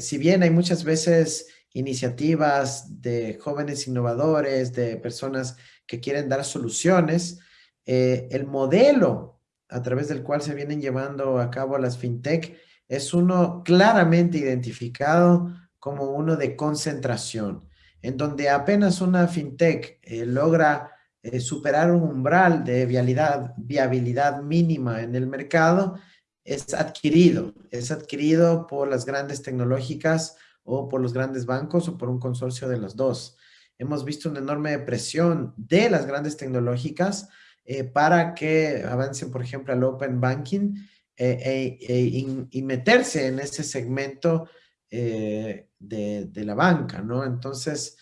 si bien hay muchas veces iniciativas de jóvenes innovadores, de personas que quieren dar soluciones, el modelo a través del cual se vienen llevando a cabo las fintech es uno claramente identificado como uno de concentración, en donde apenas una fintech logra eh, superar un umbral de viabilidad, viabilidad mínima en el mercado es adquirido, es adquirido por las grandes tecnológicas o por los grandes bancos o por un consorcio de los dos. Hemos visto una enorme presión de las grandes tecnológicas eh, para que avancen, por ejemplo, al Open Banking eh, e, y meterse en ese segmento de, de, la banca, ¿no? Entonces,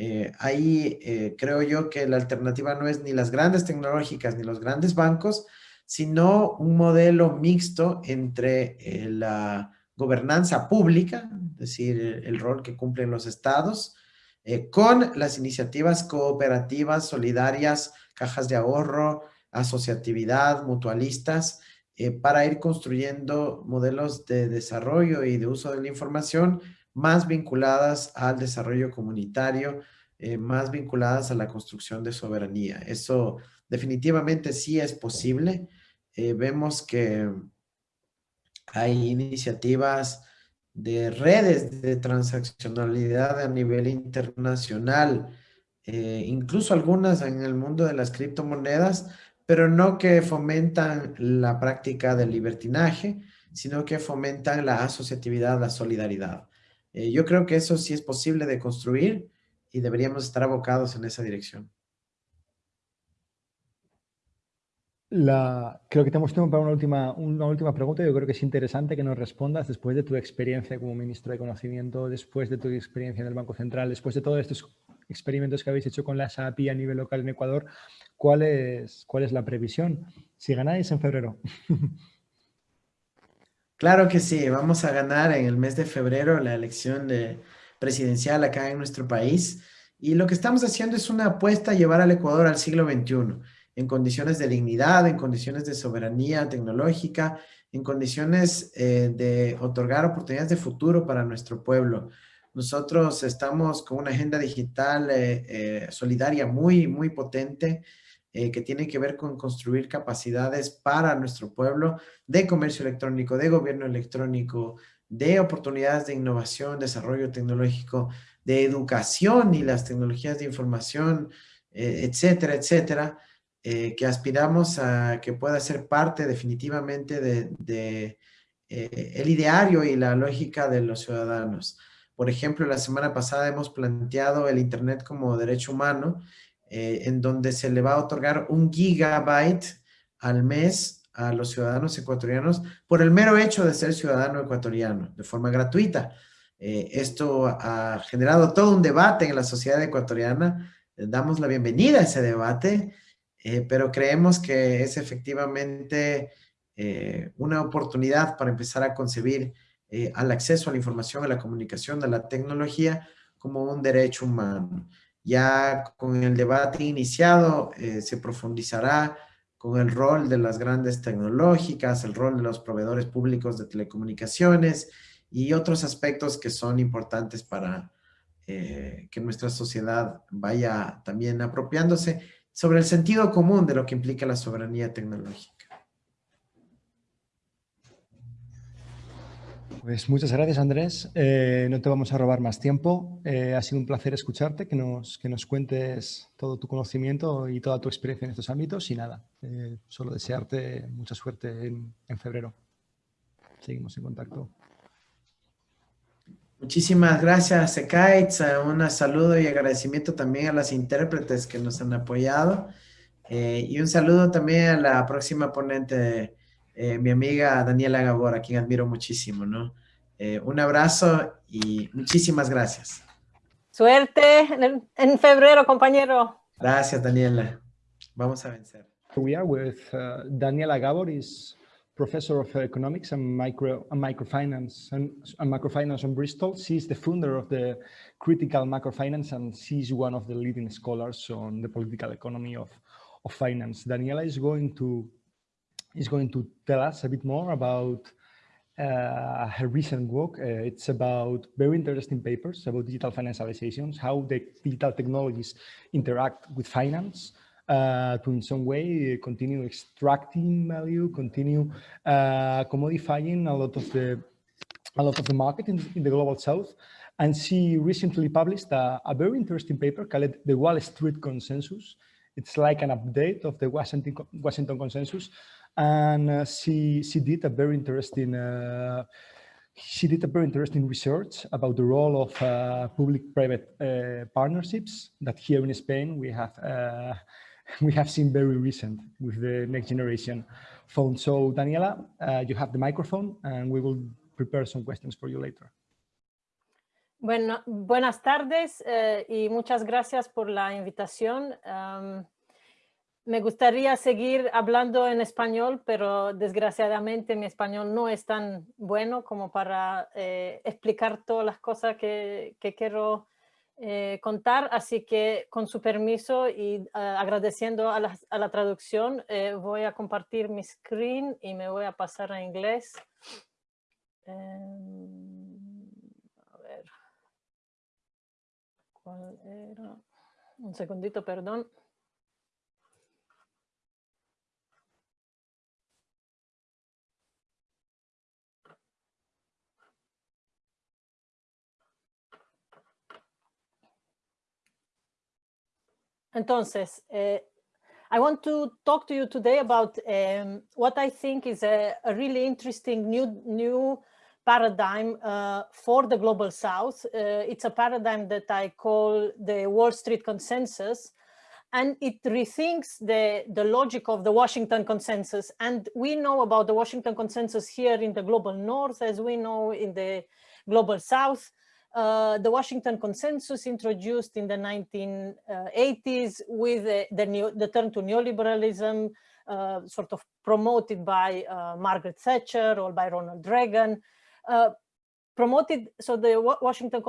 eh, ahí eh, creo yo que la alternativa no es ni las grandes tecnológicas ni los grandes bancos, sino un modelo mixto entre eh, la gobernanza pública, es decir, el, rol que cumplen los estados, eh, con las iniciativas cooperativas, solidarias, cajas de ahorro, asociatividad, mutualistas, eh, para ir construyendo modelos de desarrollo y de uso de la información más vinculadas al desarrollo comunitario, eh, más vinculadas a la construcción de soberanía. Eso definitivamente sí es posible. Vemos que hay iniciativas de redes de transaccionalidad a nivel internacional, eh, incluso algunas en el mundo de las criptomonedas, pero no que fomentan la práctica del libertinaje, sino que fomentan la asociatividad, la solidaridad. yo creo que eso sí es posible de construir y deberíamos estar abocados en esa dirección. La, creo que tenemos tiempo para una última, una última pregunta. Yo creo que es interesante que nos respondas después de tu experiencia como ministro de Conocimiento, después de tu experiencia en el Banco Central, después de todos estos experimentos que habéis hecho con la SAPI a nivel local en Ecuador, ¿cuál es, cuál es la previsión? Si ganáis en febrero. Claro que sí, vamos a ganar en el mes de febrero la elección de, presidencial acá en nuestro país. Y lo que estamos haciendo es una apuesta a llevar al Ecuador al siglo XXI, en condiciones de dignidad, en condiciones de soberanía tecnológica, en condiciones eh, de otorgar oportunidades de futuro para nuestro pueblo. Nosotros estamos con una agenda digital eh, eh, solidaria muy, muy potente, que tiene que ver con construir capacidades para nuestro pueblo de comercio electrónico, de gobierno electrónico, de oportunidades de innovación, desarrollo tecnológico, de educación y las tecnologías de información, eh, etcétera, etcétera, eh, que aspiramos a que pueda ser parte definitivamente de, eh, el ideario y la lógica de los ciudadanos. Por ejemplo, la semana pasada hemos planteado el Internet como derecho humano, en donde se le va a otorgar un gigabyte al mes a los ciudadanos ecuatorianos por el mero hecho de ser ciudadano ecuatoriano, de forma gratuita. Eh, esto ha generado todo un debate en la sociedad ecuatoriana. damos la bienvenida a ese debate, eh, pero creemos que es efectivamente eh, una oportunidad para empezar a concebir al acceso a la información, a la comunicación, a la tecnología como un derecho humano. Ya con el debate iniciado se profundizará con el rol de las grandes tecnológicas, el rol de los proveedores públicos de telecomunicaciones y otros aspectos que son importantes para eh, que nuestra sociedad vaya también apropiándose sobre el sentido común de lo que implica la soberanía tecnológica. Pues muchas gracias, Andrés. Eh, no te vamos a robar más tiempo. Eh, ha sido un placer escucharte, que nos, que nos cuentes todo tu conocimiento y toda tu experiencia en estos ámbitos. Y nada, eh, solo desearte mucha suerte en, en, febrero. Seguimos en contacto. Muchísimas gracias, Sekaitz. Un saludo y agradecimiento también a las intérpretes que nos han apoyado. y un saludo también a la próxima ponente eh, mi amiga Daniela Gabor, a quien admiro muchísimo, ¿no? Eh, un abrazo y muchísimas gracias. Suerte en, en, febrero, compañero. Gracias, Daniela. Vamos a vencer. We are with uh, Daniela Gabor, is professor of economics and micro and microfinance and, and microfinance in Bristol. She's the founder of the critical macrofinance and she's one of the leading scholars on the political economy of, of finance. Daniela is going to is going to tell us a bit more about uh, her recent work. Uh, it's about very interesting papers about digital financializations, how the digital technologies interact with finance uh, to in some way continue extracting value, continue uh, commodifying a lot of the a lot of the market in, in the global south. And she recently published a, a very interesting paper called the Wall Street Consensus. It's like an update of the Washington, Washington Consensus, and uh, she she did a very interesting uh, she did a very interesting research about the role of uh, public-private uh, partnerships that here in Spain we have uh, we have seen very recent with the next generation phone. So Daniela, uh, you have the microphone and we will prepare some questions for you later. Bueno, buenas tardes eh, y muchas gracias por la invitación. Um, me gustaría seguir hablando en español, pero desgraciadamente mi español no es tan bueno como para eh, explicar todas las cosas que, quiero eh, contar, así que con su permiso y ah, agradeciendo a la, a la traducción, eh, voy a compartir mi screen y me voy a pasar a inglés. Em, a ver. ¿Cuál era? Un segundito, perdón. Entonces, eh, I want to talk to you today about um, what I think is a, a, really interesting new, new paradigm uh, for the Global South. Uh, it's a paradigm that I call the Wall Street Consensus, and it rethinks the, the logic of the Washington Consensus. And we know about the Washington Consensus here in the Global North, as we know in the Global South. Uh, the Washington Consensus introduced in the 1980s with the, the, the turn to neoliberalism, uh, sort of promoted by uh, Margaret Thatcher or by Ronald Reagan, uh, promoted, so the Washington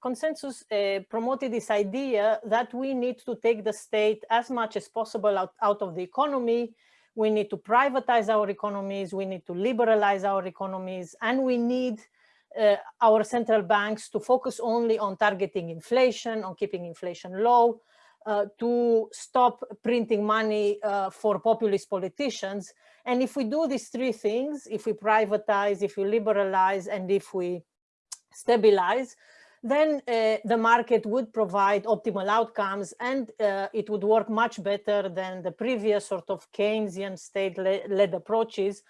Consensus uh, promoted this idea that we need to take the state as much as possible out, out of the economy, we need to privatize our economies, we need to liberalize our economies, and we need uh, our central banks to focus only on targeting inflation, on keeping inflation low, uh, to stop printing money uh, for populist politicians. And if we do these three things, if we privatize, if we liberalize, and if we stabilize, then uh, the market would provide optimal outcomes and uh, it would work much better than the previous sort of Keynesian state-led approaches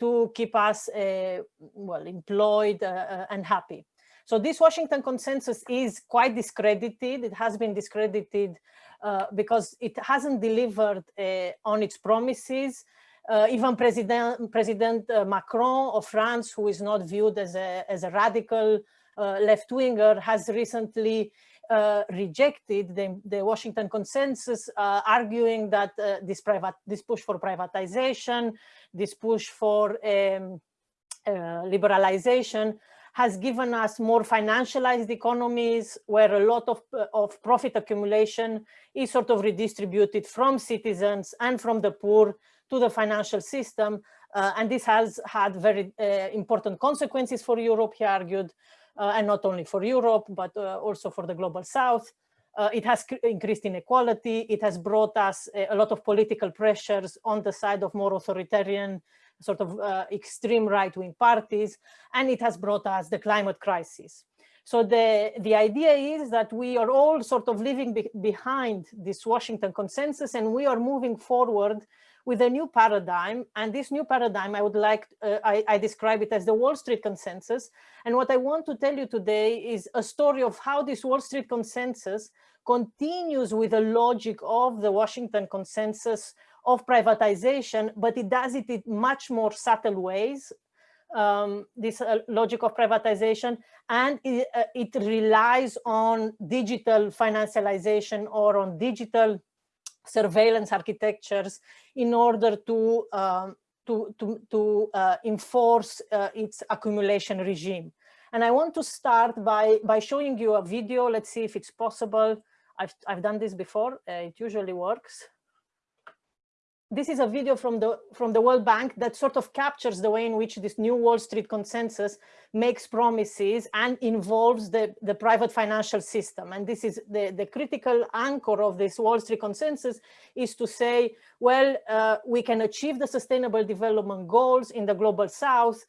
to keep us uh, well employed uh, uh, and happy. So this Washington consensus is quite discredited. It has been discredited uh, because it hasn't delivered uh, on its promises. Uh, even President, President Macron of France, who is not viewed as a, as a radical left-winger, has recently rejected the, the, Washington consensus, uh, arguing that uh, this, private, this push for privatization, this push for um, liberalization has given us more financialized economies where a lot of, of profit accumulation is sort of redistributed from citizens and from the poor to the financial system. Uh, and this has had very uh, important consequences for Europe, he argued, uh, and not only for Europe, but uh, also for the global south. Uh, it has increased inequality. It has brought us a, a, lot of political pressures on the side of more authoritarian, sort of uh, extreme right-wing parties, and it has brought us the climate crisis. So the, the idea is that we are all sort of living be behind this Washington consensus and we are moving forward with a new paradigm. And this new paradigm, I would like, uh, I, I, describe it as the Wall Street consensus. And what I want to tell you today is a story of how this Wall Street consensus continues with the logic of the Washington consensus of privatization, but it does it in much more subtle ways, um, this uh, logic of privatization, and it, uh, it relies on digital financialization or on digital surveillance architectures in order to um, to to, to uh, enforce uh, its accumulation regime. And I want to start by by showing you a video. Let's see if it's possible. I've I've done this before. Uh, it usually works this is a video from the from the World Bank that sort of captures the way in which this new Wall Street consensus makes promises and involves the, the private financial system. And this is the, the critical anchor of this Wall Street consensus is to say, well, uh, we can achieve the sustainable development goals in the global south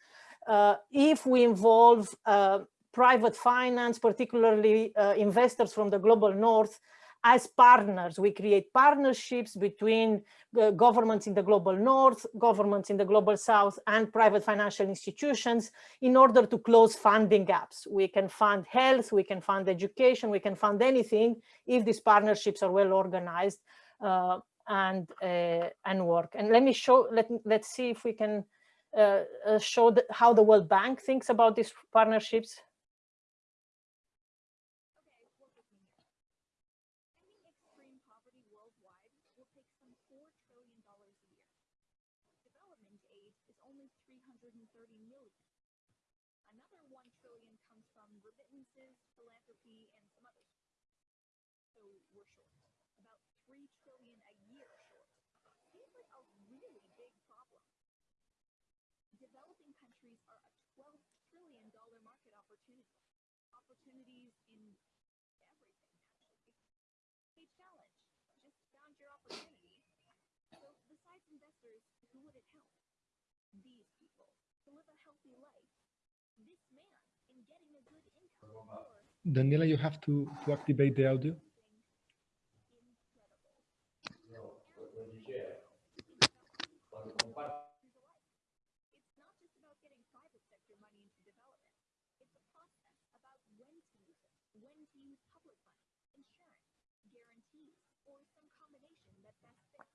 uh, if we involve uh, private finance, particularly uh, investors from the global north, as partners. We create partnerships between uh, governments in the global north, governments in the global south, and private financial institutions in order to close funding gaps. We can fund health, we can fund education, we can fund anything if these partnerships are well organized uh, and uh, and work. And let me show, let, let's see if we can uh, uh, show the, how the World Bank thinks about these partnerships. Another 1 trillion comes from remittances, philanthropy, and some others. So we're short, about three trillion a year short. Seems like a really big problem. Developing countries are a twelve trillion dollar market opportunity. Opportunities in everything, actually. Hey, challenge. Just found your opportunity. So besides investors, who would it help? These people to live a healthy life. Daniela, you have to, to activate the audio. incredible. It's not just about getting private sector money into development. It's a process about when to use it, when to use public money, insurance, guarantees, or some combination that best fits.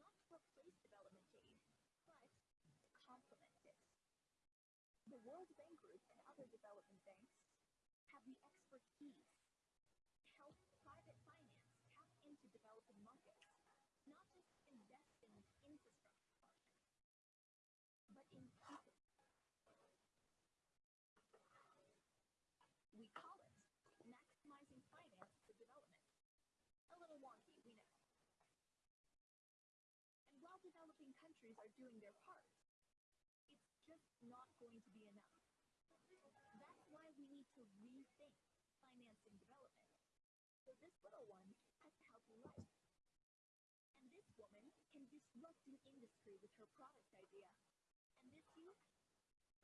Not to replace development aid, but to complement it. The World Bank Group and other development banks have the expertise to help private finance tap into developing markets, not just invest in infrastructure but in people. We call it maximizing finance for development. A little wonky, we know. And while developing countries are doing their part, not going to be enough. That's why we need to rethink financing development. So this little one has to help life. And this woman can disrupt an industry with her product idea. And this youth,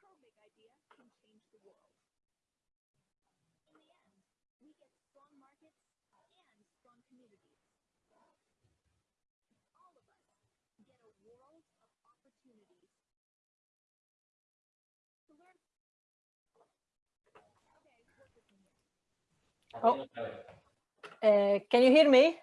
her big idea can change the world. In the end, we get strong markets and strong communities. All of us get a world of opportunities. To learn. Okay, work with me here. Oh. Uh, can you hear me?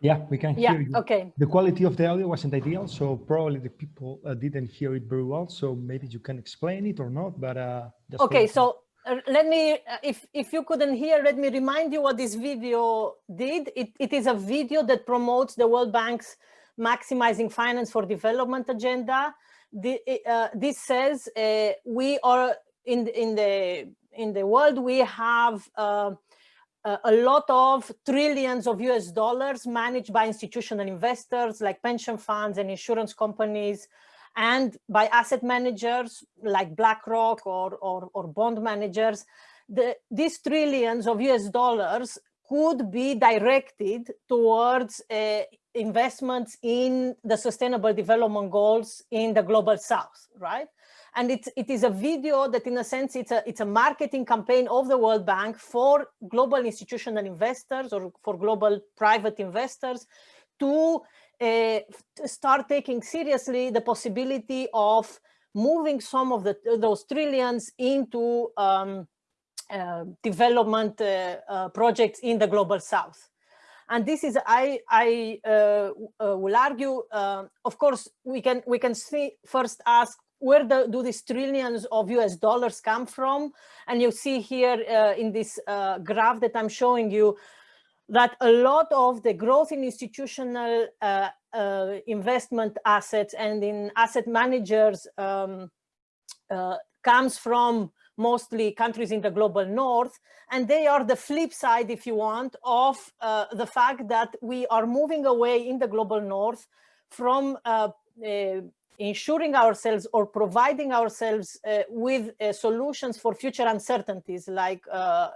Yeah, we can Yeah, hear you. okay. The quality of the audio wasn't ideal, so probably the people uh, didn't hear it very well. So maybe you can explain it or not, but uh, Okay, so uh, let me, uh, if, if you couldn't hear, let me remind you what this video did. It, it is a video that promotes the World Bank's maximizing finance for development agenda. The, uh, this says uh, we are in, in the in the world we have uh, a lot of trillions of US dollars managed by institutional investors like pension funds and insurance companies and by asset managers like BlackRock or, or, or bond managers, the, these trillions of US dollars could be directed towards uh, investments in the sustainable development goals in the global south, right? And it, it is a video that in a sense, it's a, it's a marketing campaign of the World Bank for global institutional investors or for global private investors to uh, start taking seriously the possibility of moving some of the, those trillions into um, uh, development uh, projects in the global south. And this is, I, I will argue, of course, we can, we can see, first ask, where the, do these trillions of US dollars come from? And you see here in this graph that I'm showing you, that a lot of the growth in institutional uh, uh, investment assets and in asset managers um, uh, comes from mostly countries in the global north. And they are the flip side, if you want, of the fact that we are moving away in the global north from ensuring ourselves or providing ourselves uh, with uh, solutions for future uncertainties like uh,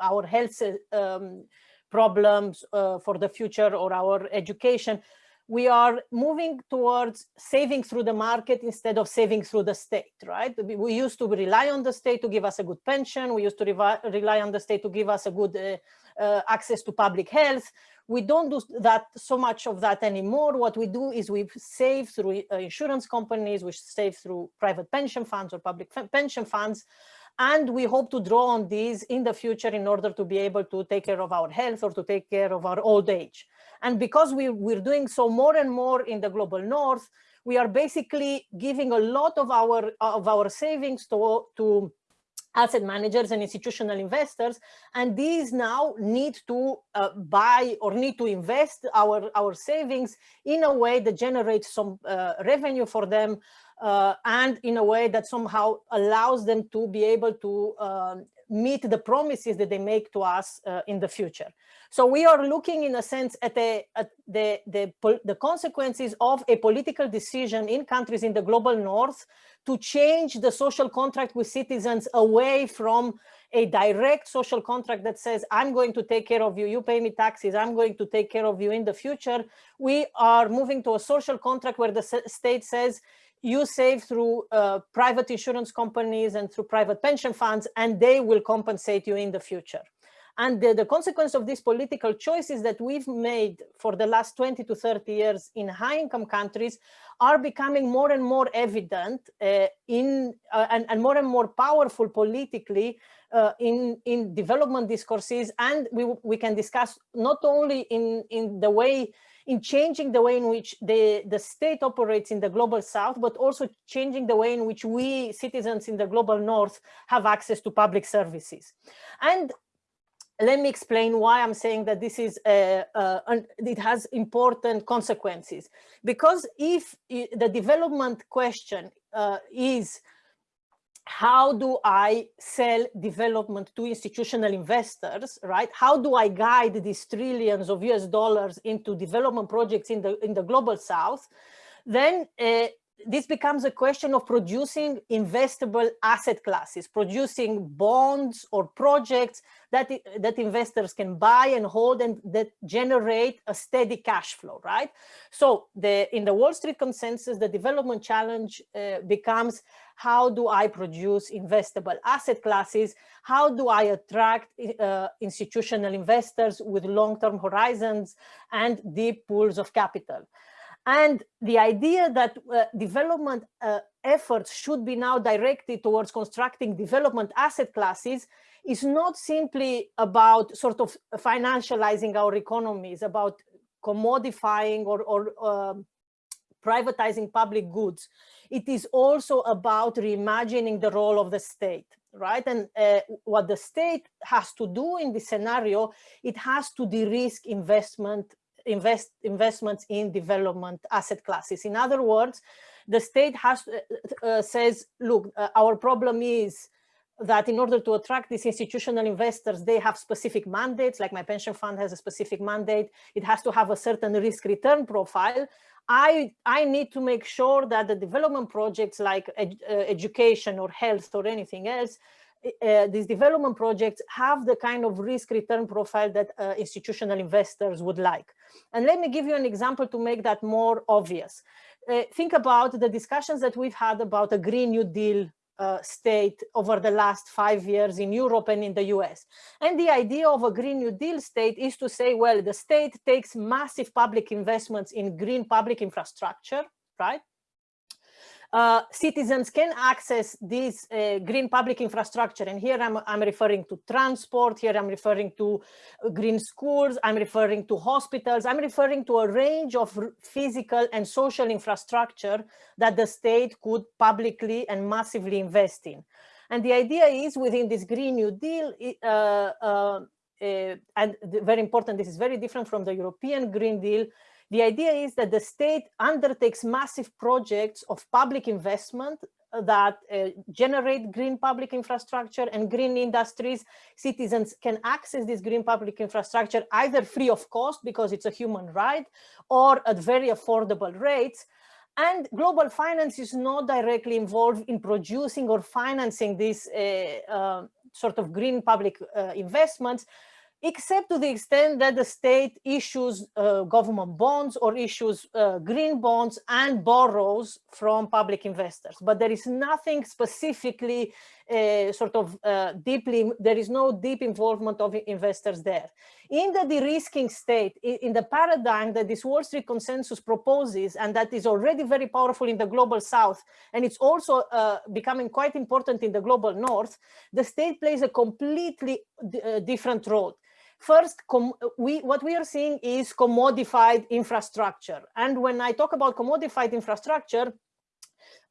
our health um, problems for the future or our education, we are moving towards saving through the market instead of saving through the state, right? We used to rely on the state to give us a good pension. We used to rely on the state to give us a good uh, uh, access to public health. We don't do that so much of that anymore. What we do is we save through uh, insurance companies, we save through private pension funds or public pension funds. And we hope to draw on these in the future in order to be able to take care of our health or to take care of our old age. And because we, we're doing so more and more in the global north, we are basically giving a lot of our of our savings to, to asset managers and institutional investors and these now need to uh, buy or need to invest our our savings in a way that generates some uh, revenue for them uh, and in a way that somehow allows them to be able to um, meet the promises that they make to us uh, in the future. So we are looking in a sense at, a, at the, the, the consequences of a political decision in countries in the global north to change the social contract with citizens away from a direct social contract that says, I'm going to take care of you, you pay me taxes, I'm going to take care of you in the future. We are moving to a social contract where the state says, you save through uh, private insurance companies and through private pension funds, and they will compensate you in the future. And the, the, consequence of these political choices that we've made for the last 20 to 30 years in high income countries are becoming more and more evident uh, in uh, and, and, more and more powerful politically uh, in, in development discourses. And we, we can discuss not only in, in the way in changing the way in which the, the state operates in the global south, but also changing the way in which we citizens in the global north have access to public services. And let me explain why I'm saying that this is, uh, uh, it has important consequences. Because if the development question uh, is how do I sell development to institutional investors, right? How do I guide these trillions of US dollars into development projects in the, in the global south? Then uh, this becomes a question of producing investable asset classes, producing bonds or projects that, that investors can buy and hold and that generate a steady cash flow, right? So the, in the Wall Street consensus, the development challenge uh, becomes how do I produce investable asset classes? How do I attract uh, institutional investors with long-term horizons and deep pools of capital? And the idea that uh, development uh, efforts should be now directed towards constructing development asset classes is not simply about sort of financializing our economies, about commodifying or, or uh, privatizing public goods. It is also about reimagining the role of the state, right? And uh, what the state has to do in this scenario, it has to de-risk investment invest investments in development asset classes. In other words, the state has uh, uh, says, look, uh, our problem is that in order to attract these institutional investors, they have specific mandates, like my pension fund has a specific mandate. It has to have a certain risk return profile. I, I need to make sure that the development projects like ed, uh, education or health or anything else uh, these development projects have the kind of risk return profile that uh, institutional investors would like. And let me give you an example to make that more obvious. Uh, think about the discussions that we've had about a Green New Deal uh, state over the last five years in Europe and in the US. And the idea of a Green New Deal state is to say, well, the state takes massive public investments in green public infrastructure, right? Uh, citizens can access this uh, green public infrastructure. And here I'm, I'm referring to transport, here I'm referring to uh, green schools, I'm referring to hospitals, I'm referring to a range of physical and social infrastructure that the state could publicly and massively invest in. And the idea is within this Green New Deal, uh, uh, uh and very important, this is very different from the European Green Deal, the idea is that the state undertakes massive projects of public investment that uh, generate green public infrastructure and green industries. Citizens can access this green public infrastructure either free of cost because it's a human right or at very affordable rates. And global finance is not directly involved in producing or financing these uh, uh, sort of green public uh, investments, except to the extent that the state issues uh, government bonds or issues uh, green bonds and borrows from public investors. But there is nothing specifically uh, sort of uh, deeply, there is no deep involvement of investors there. In the de-risking state, in the paradigm that this Wall Street consensus proposes, and that is already very powerful in the global south, and it's also uh, becoming quite important in the global north, the state plays a completely uh, different role. First, we, what we are seeing is commodified infrastructure. And when I talk about commodified infrastructure,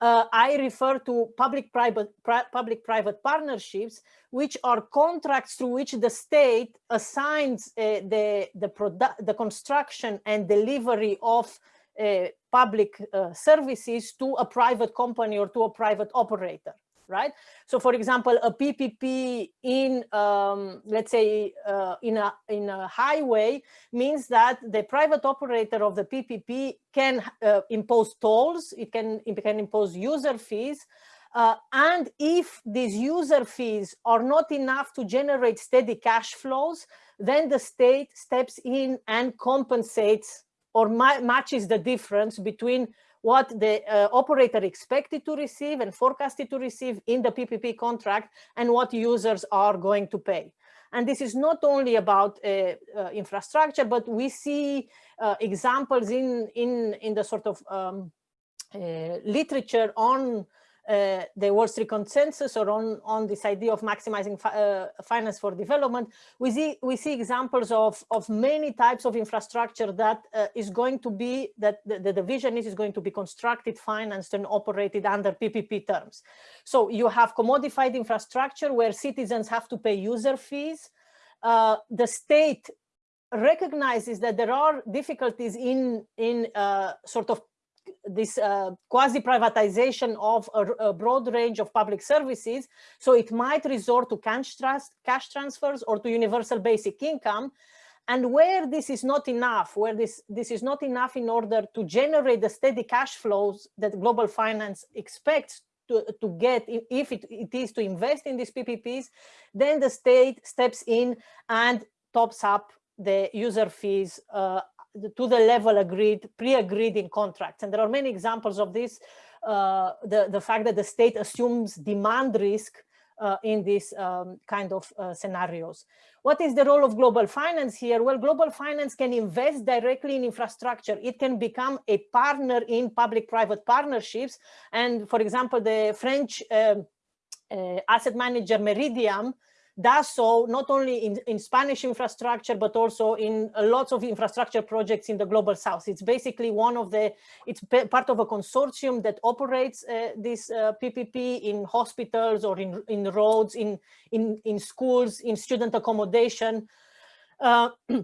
uh, I refer to public-private public-private partnerships, which are contracts through which the state assigns uh, the the product, the construction and delivery of uh, public uh, services to a private company or to a private operator right? So for example, a PPP in, um, let's say, uh, in, a, in a highway means that the private operator of the PPP can uh, impose tolls, it can, it can impose user fees, uh, and if these user fees are not enough to generate steady cash flows, then the state steps in and compensates or ma matches the difference between what the uh, operator expected to receive and forecasted to receive in the PPP contract and what users are going to pay. And this is not only about uh, uh, infrastructure, but we see uh, examples in, in, in the sort of um, uh, literature on uh, the Wall Street consensus or on, on this idea of maximizing fi uh, finance for development, we see, we see examples of, of many types of infrastructure that uh, is going to be, that the, the division is, is going to be constructed, financed and operated under PPP terms. So you have commodified infrastructure where citizens have to pay user fees. Uh, the state recognizes that there are difficulties in, in uh, sort of this uh, quasi-privatization of a, a, broad range of public services. So it might resort to cash, trust, cash transfers or to universal basic income. And where this is not enough, where this, this is not enough in order to generate the steady cash flows that global finance expects to, to get, if it, it is to invest in these PPPs, then the state steps in and tops up the user fees uh, to the level agreed, pre-agreed in contracts. And there are many examples of this, uh, the, the fact that the state assumes demand risk uh, in these um, kind of uh, scenarios. What is the role of global finance here? Well, global finance can invest directly in infrastructure. It can become a partner in public-private partnerships. And for example, the French um, uh, asset manager Meridiam does so not only in, in Spanish infrastructure, but also in lots of infrastructure projects in the global south. It's basically one of the, it's part of a consortium that operates uh, this uh, PPP in hospitals or in, in roads, in, in, in schools, in student accommodation. Uh,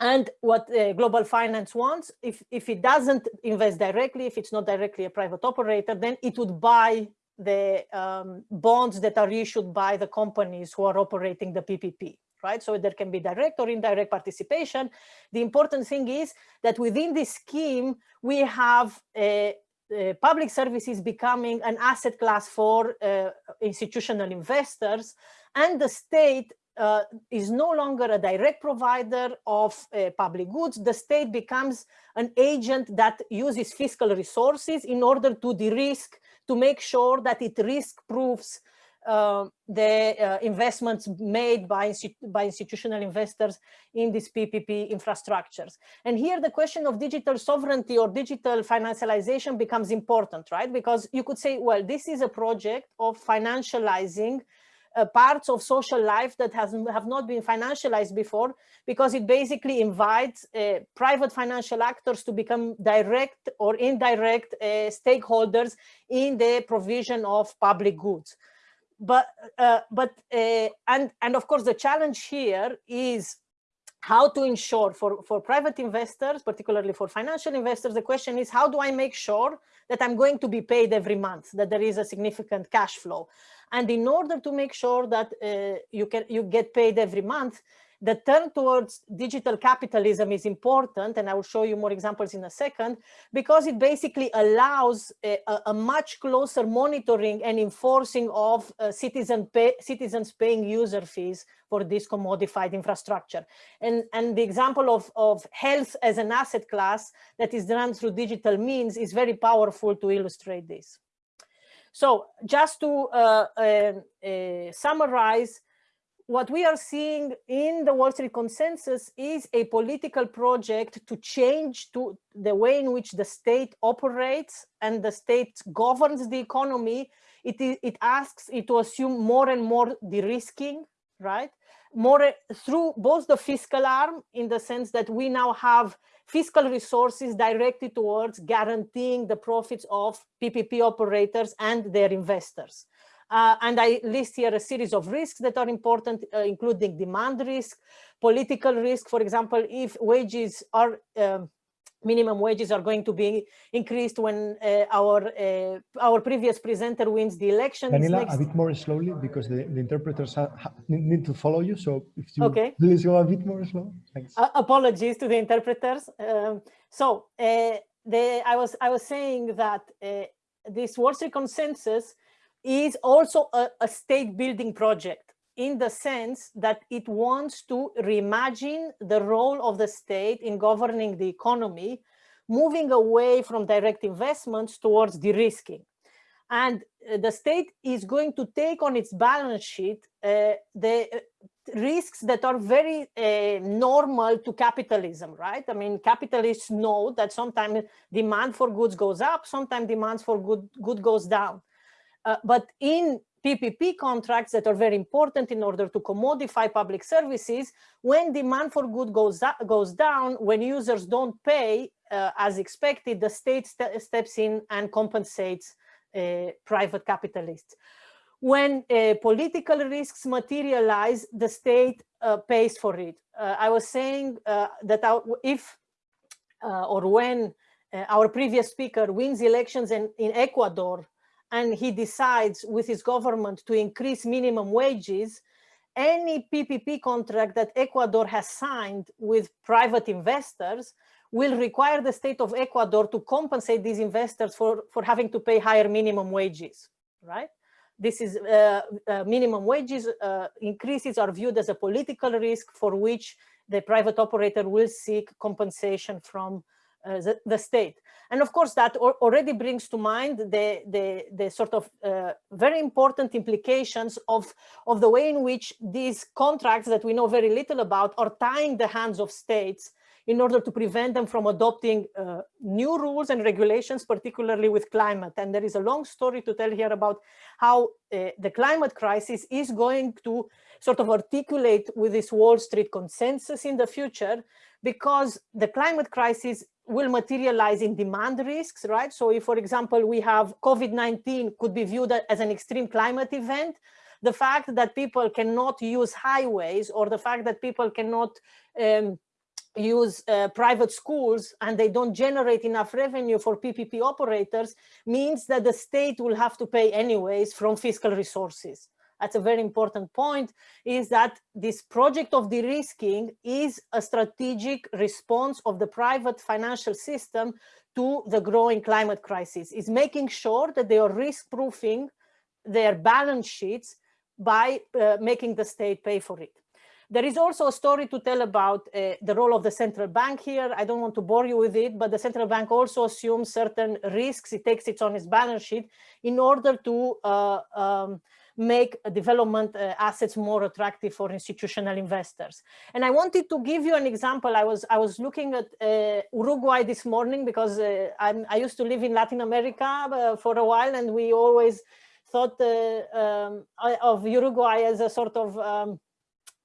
and what uh, global finance wants if if it doesn't invest directly if it's not directly a private operator then it would buy the um, bonds that are issued by the companies who are operating the PPP, right? So there can be direct or indirect participation. The important thing is that within this scheme, we have a, a public services becoming an asset class for uh, institutional investors and the state uh, is no longer a direct provider of uh, public goods. The state becomes an agent that uses fiscal resources in order to de-risk to make sure that it risk proofs uh, the uh, investments made by, by institutional investors in these PPP infrastructures. And here the question of digital sovereignty or digital financialization becomes important, right? Because you could say, well, this is a project of financializing uh, parts of social life that has, have not been financialized before because it basically invites uh, private financial actors to become direct or indirect uh, stakeholders in the provision of public goods. But, uh, but uh, and, and of course the challenge here is how to ensure for, for private investors, particularly for financial investors, the question is how do I make sure that I'm going to be paid every month, that there is a significant cash flow. And in order to make sure that uh, you can you get paid every month, the turn towards digital capitalism is important, and I will show you more examples in a second, because it basically allows a, a much closer monitoring and enforcing of uh, citizen pay, citizens paying user fees for this commodified infrastructure. And, and the example of, of health as an asset class that is run through digital means is very powerful to illustrate this. So just to uh, uh, uh, summarize, what we are seeing in the Wall Street consensus is a political project to change to the way in which the state operates and the state governs the economy. It, it asks it to assume more and more de-risking, right? More eh, through both the fiscal arm in the sense that we now have fiscal resources directed towards guaranteeing the profits of PPP operators and their investors. Uh, and I list here a series of risks that are important, uh, including demand risk, political risk. For example, if wages are um, minimum wages are going to be increased when uh, our uh, our previous presenter wins the election. Daniela, a bit more slowly because the, the interpreters ha, ha, need to follow you. So if you okay. please go a bit more slow. Thanks. Uh, apologies to the interpreters. Um, so uh, the, I was I was saying that uh, this Wall Street consensus is also a, a state building project in the sense that it wants to reimagine the role of the state in governing the economy, moving away from direct investments towards de-risking. And uh, the state is going to take on its balance sheet uh, the uh, risks that are very uh, normal to capitalism, right? I mean, capitalists know that sometimes demand for goods goes up, sometimes demand for good, good goes down. Uh, but in PPP contracts that are very important in order to commodify public services, when demand for good goes, goes down, when users don't pay uh, as expected, the state st steps in and compensates uh, private capitalists. When uh, political risks materialize, the state uh, pays for it. Uh, I was saying that our, if or when our previous speaker wins elections in, in Ecuador and he decides with his government to increase minimum wages, any PPP contract that Ecuador has signed with private investors will require the state of Ecuador to compensate these investors for, for having to pay higher minimum wages, right? This is uh, uh, minimum wages uh, increases are viewed as a political risk for which the private operator will seek compensation from uh, the, the, state. And of course, that already brings to mind the, the, the sort of uh, very important implications of, of the way in which these contracts that we know very little about are tying the hands of states in order to prevent them from adopting uh, new rules and regulations, particularly with climate. And there is a long story to tell here about how uh, the climate crisis is going to sort of articulate with this Wall Street consensus in the future, because the climate crisis will materialize in demand risks, right? So if, for example, we have COVID-19 could be viewed as an extreme climate event, the fact that people cannot use highways or the fact that people cannot um, use uh, private schools and they don't generate enough revenue for PPP operators means that the state will have to pay anyways from fiscal resources that's a very important point, is that this project of de-risking is a strategic response of the private financial system to the growing climate crisis, is making sure that they are risk-proofing their balance sheets by uh, making the state pay for it. There is also a story to tell about uh, the role of the central bank here. I don't want to bore you with it, but the central bank also assumes certain risks. It takes it on its balance sheet in order to uh, um, make development uh, assets more attractive for institutional investors. And I wanted to give you an example. I was I was looking at uh, Uruguay this morning because uh, i used to live in Latin America uh, for a while, and we always thought uh, um, of Uruguay as a sort of um,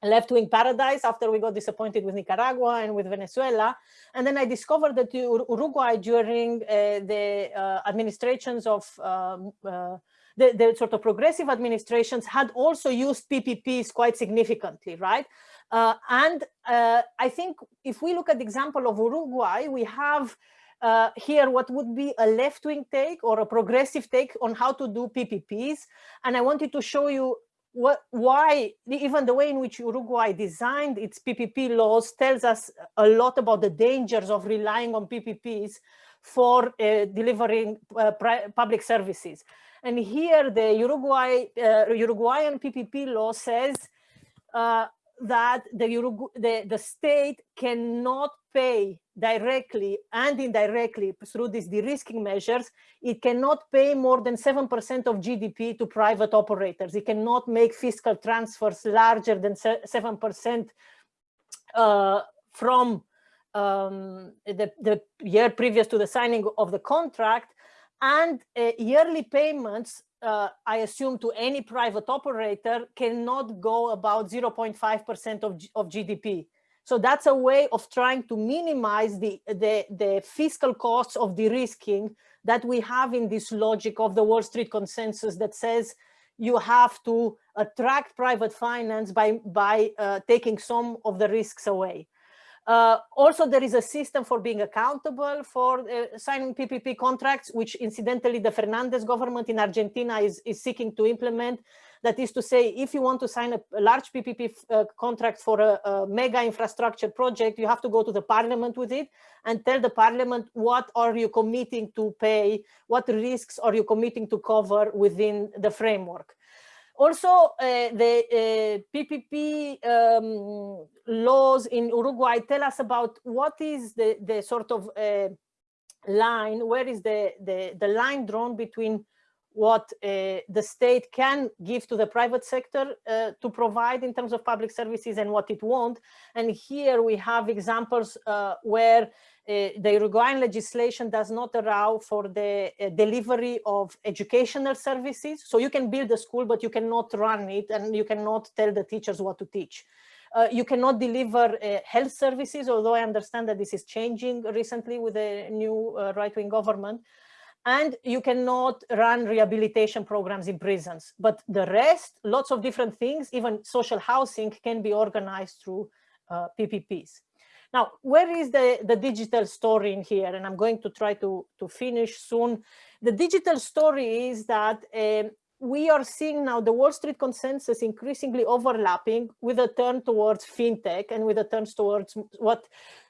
left-wing paradise after we got disappointed with Nicaragua and with Venezuela. And then I discovered that Uruguay during uh, the uh, administrations of um, uh, the, the sort of progressive administrations had also used PPPs quite significantly, right? Uh, and uh, I think if we look at the example of Uruguay, we have uh, here what would be a left-wing take or a progressive take on how to do PPPs. And I wanted to show you what, why even the way in which Uruguay designed its PPP laws tells us a lot about the dangers of relying on PPPs for uh, delivering uh, public services. And here the Uruguay, uh, Uruguayan PPP law says uh, that the, Urugu the, the state cannot pay directly and indirectly through these de-risking measures, it cannot pay more than 7% of GDP to private operators. It cannot make fiscal transfers larger than 7% uh, from um, the, the year previous to the signing of the contract and uh, yearly payments uh, I assume to any private operator cannot go about 0.5% of, of GDP. So that's a way of trying to minimize the, the, the fiscal costs of de-risking that we have in this logic of the Wall Street consensus that says you have to attract private finance by, by uh, taking some of the risks away. Uh, also, there is a system for being accountable for uh, signing PPP contracts, which incidentally the Fernandez government in Argentina is, is seeking to implement. That is to say, if you want to sign a, a large PPP uh, contract for a, a mega infrastructure project, you have to go to the parliament with it and tell the parliament what are you committing to pay, what risks are you committing to cover within the framework. Also, uh, the uh, PPP um, laws in Uruguay tell us about what is the, the sort of uh, line, where is the, the, the line drawn between what uh, the state can give to the private sector uh, to provide in terms of public services and what it won't. And here we have examples uh, where uh, the Uruguayan legislation does not allow for the uh, delivery of educational services. So you can build a school, but you cannot run it and you cannot tell the teachers what to teach. Uh, you cannot deliver uh, health services, although I understand that this is changing recently with the new uh, right-wing government. And you cannot run rehabilitation programs in prisons. But the rest, lots of different things, even social housing can be organized through uh, PPPs. Now, where is the, the digital story in here? And I'm going to try to, to finish soon. The digital story is that um, we are seeing now the Wall Street consensus increasingly overlapping with a turn towards fintech and with a turn towards what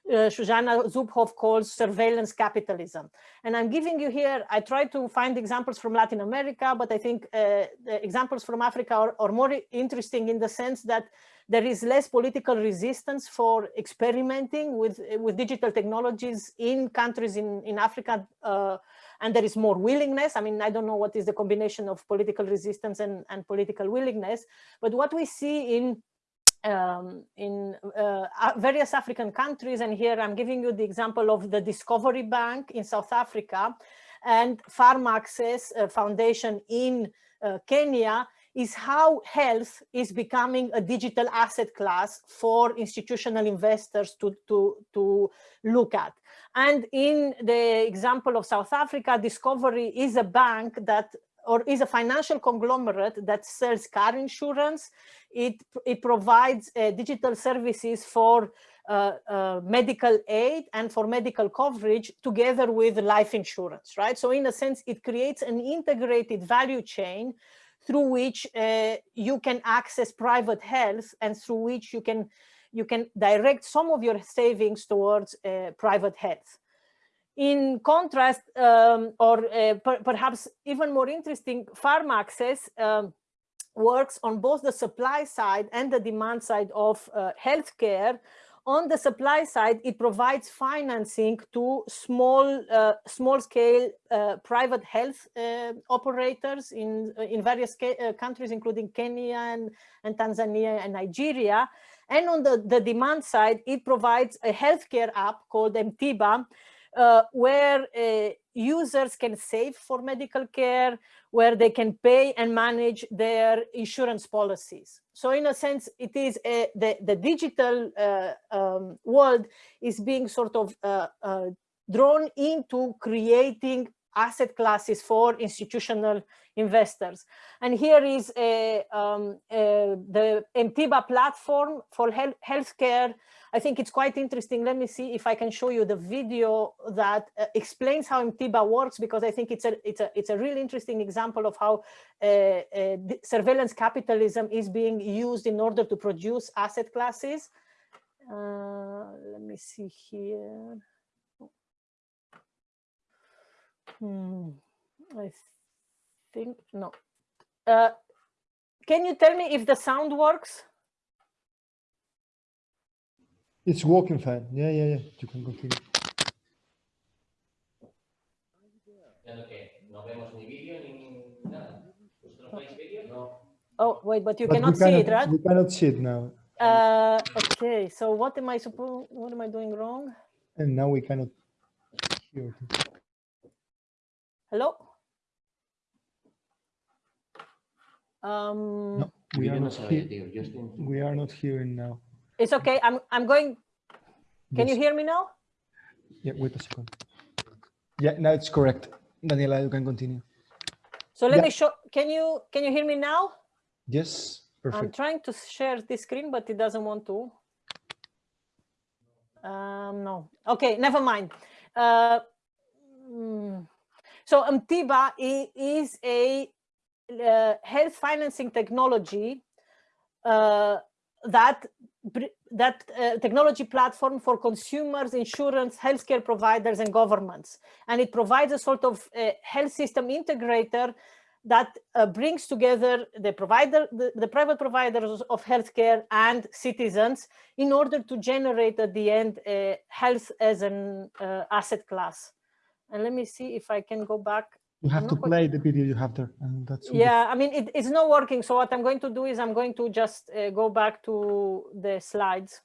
uh, Shoshana calls surveillance capitalism. And I'm giving you here, I try to find examples from Latin America, but I think uh, the examples from Africa are, are more interesting in the sense that there is less political resistance for experimenting with, with digital technologies in countries in, in Africa uh, and there is more willingness. I mean, I don't know what is the combination of political resistance and, and political willingness, but what we see in um, in uh, various African countries, and here I'm giving you the example of the Discovery Bank in South Africa and Farm Access uh, Foundation in uh, Kenya, is how health is becoming a digital asset class for institutional investors to, to, to look at. And in the example of South Africa, Discovery is a bank that or is a financial conglomerate that sells car insurance. It, it provides uh, digital services for uh, uh, medical aid and for medical coverage together with life insurance, right? So in a sense, it creates an integrated value chain through which uh, you can access private health and through which you can you can direct some of your savings towards uh, private health. In contrast, um, or uh, per perhaps even more interesting, farm access um, works on both the supply side and the demand side of uh, healthcare on the supply side, it provides financing to small, uh, small scale uh, private health uh, operators in, uh, in various uh, countries, including Kenya and, and Tanzania and Nigeria. And on the, the demand side, it provides a healthcare app called Mtiba, uh, where uh, users can save for medical care, where they can pay and manage their insurance policies. So in a sense, it is a, the, the digital uh, um, world is being sort of uh, uh, drawn into creating asset classes for institutional investors. And here is a, um, a, the Mtiba platform for health, healthcare. I think it's quite interesting. Let me see if I can show you the video that uh, explains how Mtiba works, because I think it's a, it's a, it's a really interesting example of how uh, uh, surveillance capitalism is being used in order to produce asset classes. Uh, let me see here. Hmm, I think no. Uh, can you tell me if the sound works? It's working fine. Yeah, yeah, yeah. You can continue. Oh, wait, but you But we cannot see it, right? We cannot see it now. Uh, okay, so what am I supposed, what am I doing wrong? And now we cannot hear it. Hello? Um, No, we Yo are no not, sabía, he- tío. We are not hearing now. It's okay. I'm, I'm going. Can you hear me now? Yeah, wait a second. Yeah, now it's correct. Daniela, you can continue. So let Yeah. me show. Can you can you hear me now? Yes, perfect. I'm trying to share this screen, but it doesn't want to. Um, no. Okay, never mind. Uh, mm, so Mtiba is a uh, health financing technology uh, that that uh, technology platform for consumers, insurance, healthcare providers, and governments, and it provides a sort of uh, health system integrator that uh, brings together the provider, the, the private providers of healthcare and citizens in order to generate at the end uh, health as an uh, asset class. And let me see if I can go back. You have to play the video you have there, and that's. Yeah, I mean, it, it's not working. So what I'm going to do is I'm going to just uh, go back to the slides.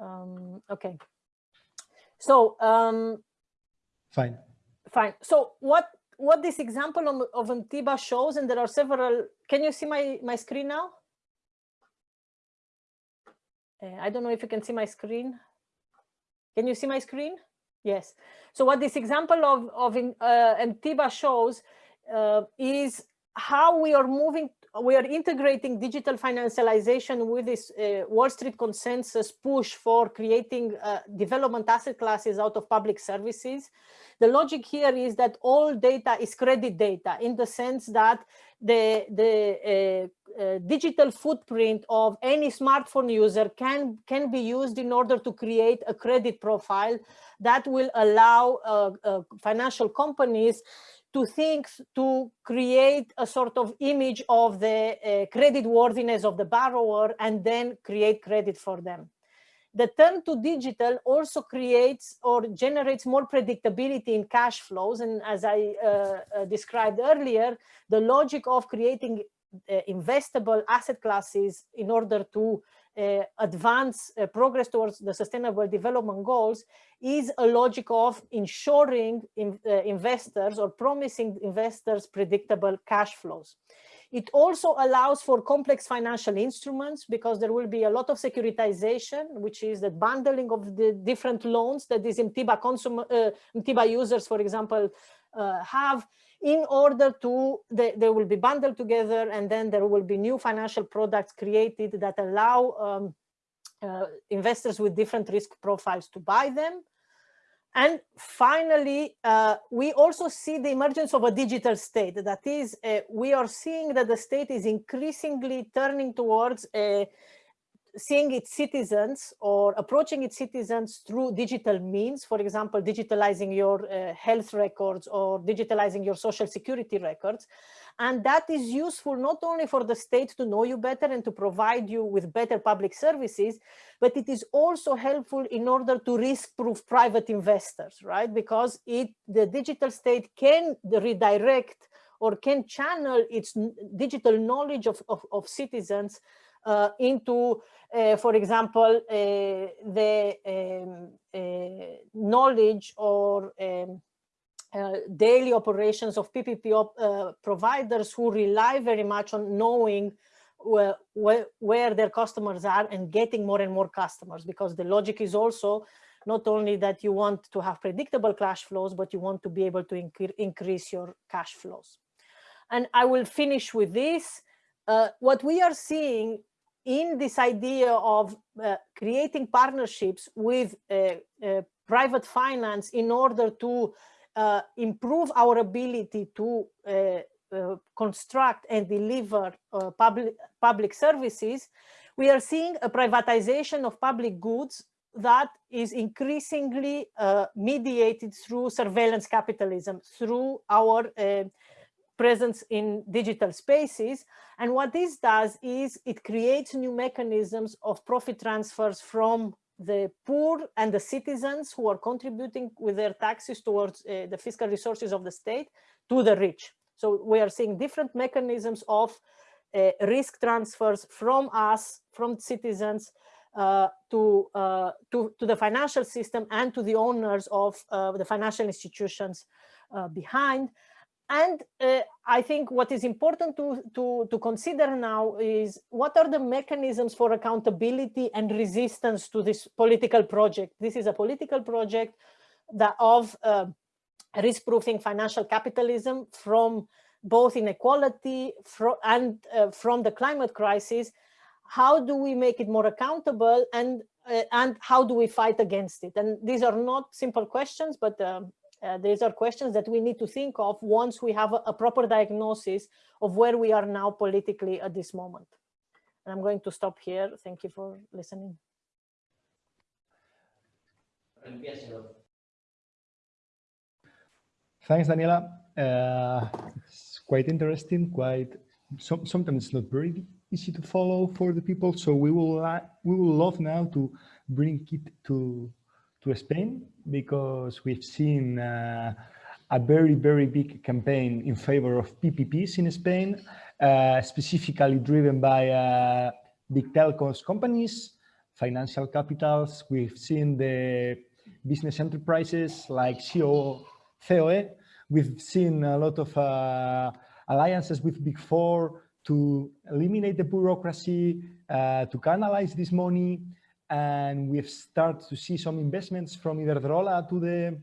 Um, okay. So um, fine. Fine. So what what this example of, of Mtiba shows, and there are several. Can you see my my screen now? Uh, I don't know if you can see my screen. Can you see my screen? Yes. So what this example of of in- uh, Mtiba shows uh, is how we are moving. We are integrating digital financialization with this uh, Wall Street consensus push for creating uh, development asset classes out of public services the logic here is that all data is credit data in the sense that the, the uh, uh, digital footprint of any smartphone user can, can be used in order to create a credit profile that will allow uh, uh, financial companies to think to create a sort of image of the uh, credit worthiness of the borrower and then create credit for them the turn to digital also creates or generates more predictability in cash flows. And as I uh, uh, described earlier, the logic of creating uh, investable asset classes in order to uh, advance uh, progress towards the sustainable development goals is a logic of ensuring in, uh, investors or promising investors predictable cash flows. It also allows for complex financial instruments because there will be a lot of securitization, which is the bundling of the different loans that these MTIBA, consumer, uh, MTIBA users, for example, uh, have in order to, they, they will be bundled together and then there will be new financial products created that allow um, uh, investors with different risk profiles to buy them. And finally, uh, we also see the emergence of a digital state. That is, uh, we are seeing that the state is increasingly turning towards uh, seeing its citizens or approaching its citizens through digital means, for example, digitalizing your uh, health records or digitalizing your social security records. And that is useful not only for the state to know you better and to provide you with better public services, but it is also helpful in order to risk-proof private investors, right? Because it the digital state can redirect or can channel its digital knowledge of, of, of citizens uh, into, uh, for example, uh, the um, uh, knowledge or um, uh, daily operations of PPP op, uh, providers who rely very much on knowing where, where, where their customers are and getting more and more customers because the logic is also not only that you want to have predictable cash flows, but you want to be able to incre increase your cash flows. And I will finish with this. Uh, what we are seeing in this idea of uh, creating partnerships with uh, uh, private finance in order to uh, improve our ability to uh, uh, construct and deliver public, public services, we are seeing a privatization of public goods that is increasingly mediated through surveillance capitalism, through our presence in digital spaces. And what this does is it creates new mechanisms of profit transfers from the poor and the citizens who are contributing with their taxes towards uh, the fiscal resources of the state to the rich. So we are seeing different mechanisms of uh, risk transfers from us, from citizens, uh, to, to, to the financial system and to the owners of the financial institutions behind. And uh, I think what is important to, to, to consider now is what are the mechanisms for accountability and resistance to this political project. This is a political project that of uh, risk-proofing financial capitalism from both inequality from, and uh, from the climate crisis. How do we make it more accountable and, uh, and how do we fight against it? And these are not simple questions, but um, uh, these are questions that we need to think of once we have a, a, proper diagnosis of where we are now politically at this moment. And I'm going to stop here. Thank you for listening. Thanks, Daniela. Uh, it's quite interesting, quite some, sometimes not very easy to follow for the people. So we will uh, we will love now to bring it to to Spain because we've seen uh, a very, very big campaign in favor of PPPs in Spain, uh, specifically driven by uh, big telcos companies, financial capitals. We've seen the business enterprises like CO, COE. We've seen a lot of uh, alliances with Big Four to eliminate the bureaucracy, uh, to canalize this money, and we've started to see some investments from Iberdrola to the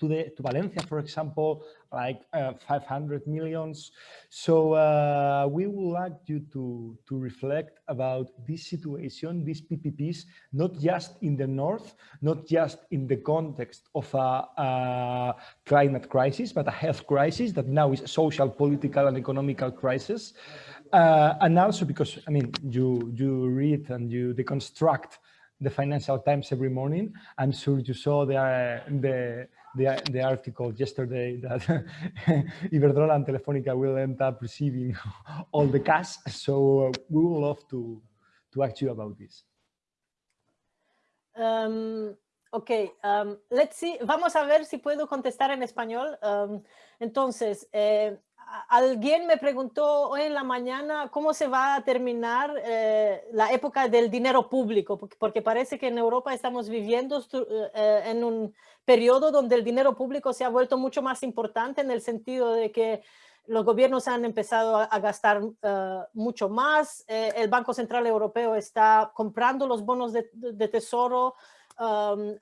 to the to Valencia, for example, like uh, 500 millions. So uh, we would like you to to reflect about this situation, these PPPs, not just in the north, not just in the context of a, a climate crisis, but a health crisis that now is a social, political, and economical crisis. Uh, and also because, I mean, you, you read and you deconstruct the Financial Times every morning. I'm sure you saw the, the, the, the article yesterday that Iberdrola and Telefonica will end up receiving all the cash. So uh, we would love to, to ask you about this. Um, ok, um, let's see. Vamos a ver si puedo contestar en español. Um, entonces, eh, alguien me preguntó hoy en la mañana cómo se va a terminar eh, la época del dinero público, porque, parece que en Europa estamos viviendo eh, en un periodo donde el dinero público se ha vuelto mucho más importante en el sentido de que los gobiernos han empezado a, gastar eh, mucho más, el Banco Central Europeo está comprando los bonos de tesoro, Um,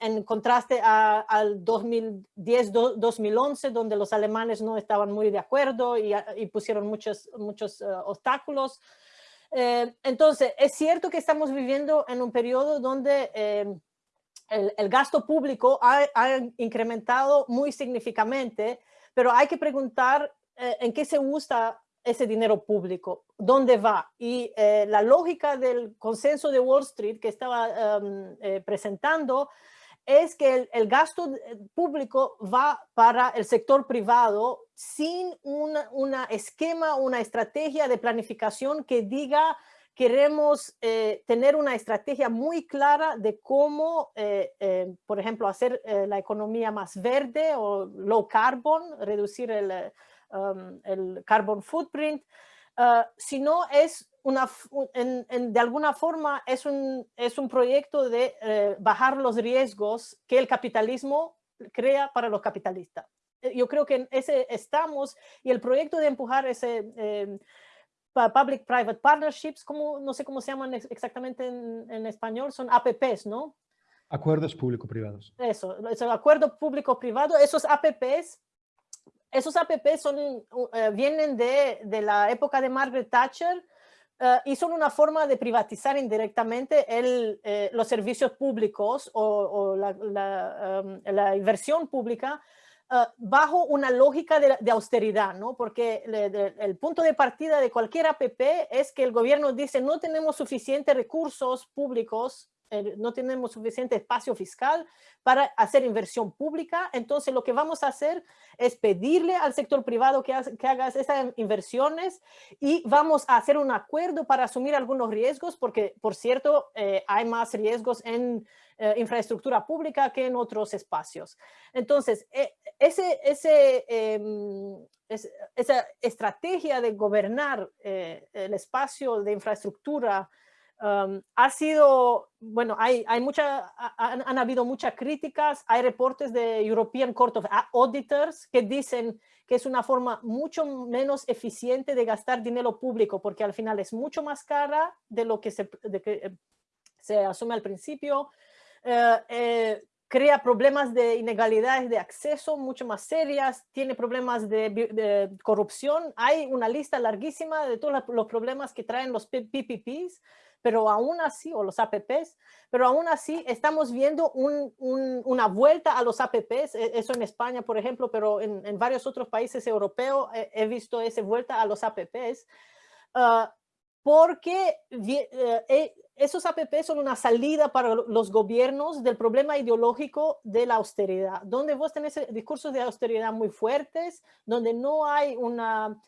en contraste al 2010-2011, donde los alemanes no estaban muy de acuerdo y, pusieron muchos, muchos uh, obstáculos. Eh, entonces, es cierto que estamos viviendo en un periodo donde eh, el, gasto público ha, ha, incrementado muy significativamente, pero hay que preguntar eh, en qué se usa ese dinero público, dónde va. Y eh, la lógica del consenso de Wall Street que estaba em, eh, presentando es que el, gasto eh, público va para el sector privado sin una, una esquema, una estrategia de planificación que diga queremos tener una estrategia muy clara de cómo, por ejemplo, hacer la economía más verde o low carbon, reducir el, Um, el carbon footprint, uh, sino es una, de alguna forma es un, es un proyecto de eh, bajar los riesgos que el capitalismo crea para los capitalistas. Eh, yo creo que en ese estamos y el proyecto de empujar ese eh, public-private partnerships, como, no sé cómo se llaman exactamente en, en español, son APPs, ¿no? Acuerdos público-privados. Eso, eso, acuerdo público-privado, esos APPs esos APP son, eh, vienen de, de, la época de Margaret Thatcher uh, y son una forma de privatizar indirectamente el, eh, los servicios públicos o, o la, la, um, la, inversión pública uh, bajo una lógica de, de austeridad, ¿no? Porque le, de, el punto de partida de cualquier APP es que el gobierno dice no tenemos suficientes recursos públicos no tenemos suficiente espacio fiscal para hacer inversión pública, entonces lo que vamos a hacer es pedirle al sector privado que, haga esas inversiones y vamos a hacer un acuerdo para asumir algunos riesgos, porque por cierto eh, hay más riesgos en eh, infraestructura pública que en otros espacios. Entonces, ese, ese, em, esa estrategia de gobernar el espacio de infraestructura Um, ha sido, bueno, hay, hay mucha, han, han, habido muchas críticas, hay reportes de European Court of Auditors que dicen que es una forma mucho menos eficiente de gastar dinero público, porque al final es mucho más cara de lo que se, de que, se asume al principio, eh, eh, crea problemas de inegalidades de acceso mucho más serias, tiene problemas de, de, corrupción. Hay una lista larguísima de todos los problemas que traen los PPPs, pero aún así, o los APPs, pero aún así estamos viendo un, un, una vuelta a los APPs, e, eso en España, por ejemplo, pero en, en varios otros países europeos he, he, visto esa vuelta a los APPs, uh, porque uh, esos APP son una salida para los gobiernos del problema ideológico de la austeridad, donde vos tenés discursos de austeridad muy fuertes, donde no hay una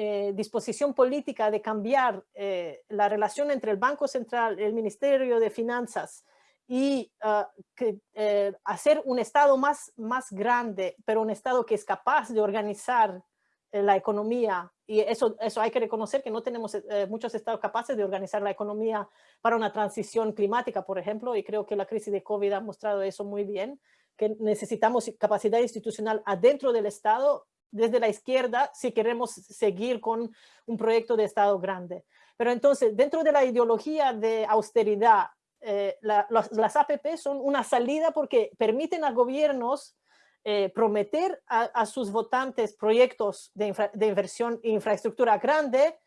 eh, disposición política de cambiar eh, la relación entre el Banco Central, el Ministerio de Finanzas y uh, que, eh, hacer un Estado más, más grande, pero un Estado que es capaz de organizar eh, la economía. Y eso, eso hay que reconocer que no tenemos muchos estados capaces de organizar la economía para una transición climática, por ejemplo, y creo que la crisis de COVID ha mostrado eso muy bien, que necesitamos capacidad institucional adentro del Estado, desde la izquierda, si queremos seguir con un proyecto de Estado grande. Pero entonces, dentro de la ideología de austeridad, eh, la, las, APP son una salida porque permiten a gobiernos eh, prometer a, sus votantes proyectos de, de inversión e infraestructura grande,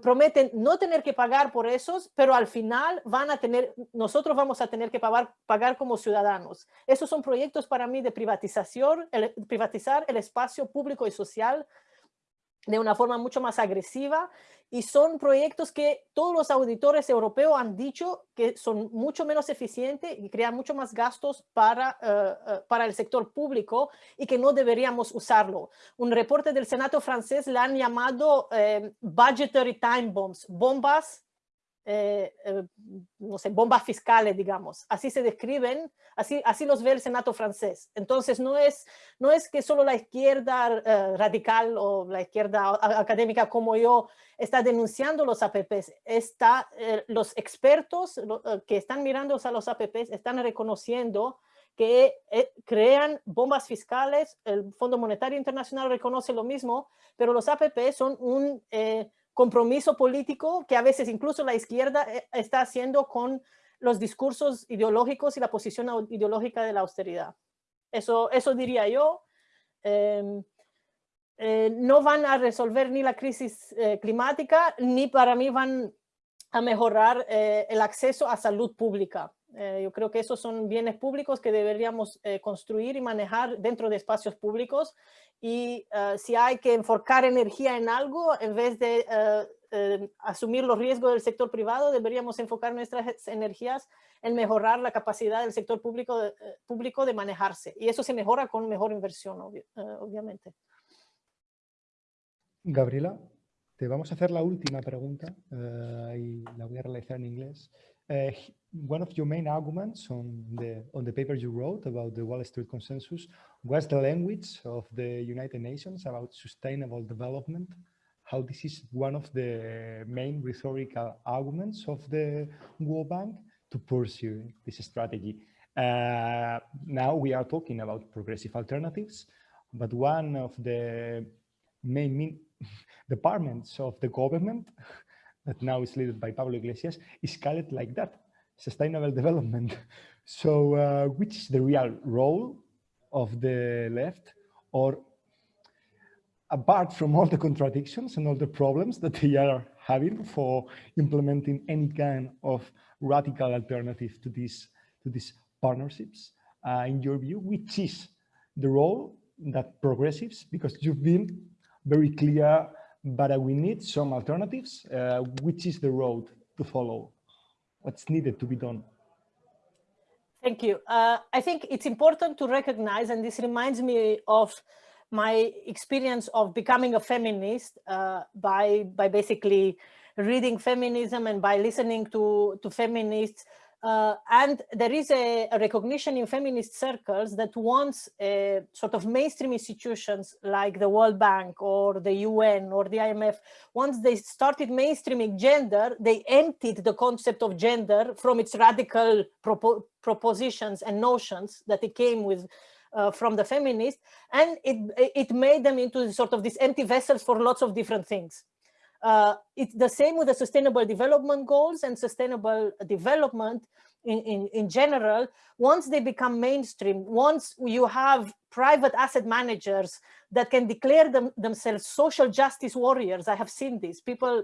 prometen no tener que pagar por esos, pero al final van a tener, nosotros vamos a tener que pagar, pagar como ciudadanos. Esos son proyectos para mí de privatización, privatizar el espacio público y social de una forma mucho más agresiva y son proyectos que todos los auditores europeos han dicho que son mucho menos eficientes y crean mucho más gastos para, uh, uh, para el sector público y que no deberíamos usarlo. Un reporte del Senado francés le han llamado eh, budgetary time bombs, bombas eh, eh, no sé, bombas fiscales, digamos. Así se describen, así, así los ve el Senado francés. Entonces, no es, no es que solo la izquierda eh, radical o la izquierda académica como yo está denunciando los APPs, está, los expertos que están mirando a los APPs están reconociendo que crean bombas fiscales, el Fondo Monetario Internacional reconoce lo mismo, pero los APP son un compromiso político que a veces incluso la izquierda eh, está haciendo con los discursos ideológicos y la posición ideológica de la austeridad. Eso, eso diría yo. Eh, eh, no van a resolver ni la crisis eh, climática, ni para mí van a mejorar el acceso a salud pública. Eh, yo creo que esos son bienes públicos que deberíamos eh, construir y manejar dentro de espacios públicos y uh, si hay que enfocar energía en algo, en vez de uh, asumir los riesgos del sector privado, deberíamos enfocar nuestras energías en mejorar la capacidad del sector público público de manejarse. Y eso se mejora con mejor inversión, obvi obviamente. Gabriela, te vamos a hacer la última pregunta y la voy a realizar en inglés. Uh, one of your main arguments on the on the paper you wrote about the Wall Street Consensus was the language of the United Nations about sustainable development. How this is one of the main rhetorical arguments of the World Bank to pursue this strategy. Uh, now we are talking about progressive alternatives, but one of the main departments of the government that now is led by Pablo Iglesias, is called like that, sustainable development. So uh, which is the real role of the left or apart from all the contradictions and all the problems that they are having for implementing any kind of radical alternative to these to these partnerships, uh, in your view, which is the role that progressives, because you've been very clear but uh, we need some alternatives. Uh, which is the road to follow? What's needed to be done? Thank you. Uh, I think it's important to recognize, and this reminds me of my experience of becoming a feminist uh, by, by basically reading feminism and by listening to, to feminists Uh, and there is a, a, recognition in feminist circles that once sort of mainstream institutions like the World Bank or the UN or the IMF, once they started mainstreaming gender, they emptied the concept of gender from its radical propo propositions and notions that it came with uh, from the feminists, and it, it made them into sort of these empty vessels for lots of different things. Uh, it's the same with the sustainable development goals and sustainable development in, in, in general. Once they become mainstream, once you have private asset managers that can declare them, themselves social justice warriors, I have seen this, people,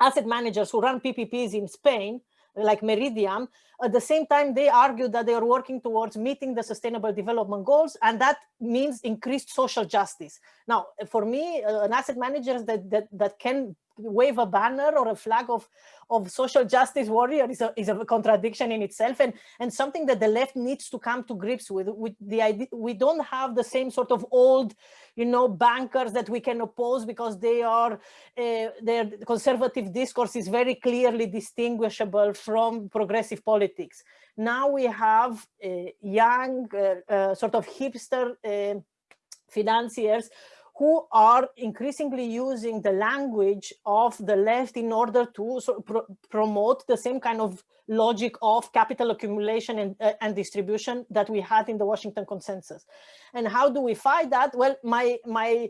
asset managers who run PPPs in Spain, like Meridiam, at the same time, they argue that they are working towards meeting the sustainable development goals, and that means increased social justice. Now, for me, uh, an asset manager that, that, that can wave a banner or a flag of, of social justice warrior is a, is a contradiction in itself and, and something that the left needs to come to grips with, with the idea, we don't have the same sort of old, you know, bankers that we can oppose because they are, uh, their conservative discourse is very clearly distinguishable from progressive politics. Now we have uh, young, uh, sort of hipster financiers who are increasingly using the language of the left in order to promote the same kind of logic of capital accumulation and, uh, and distribution that we had in the Washington consensus. And how do we fight that? Well, my, my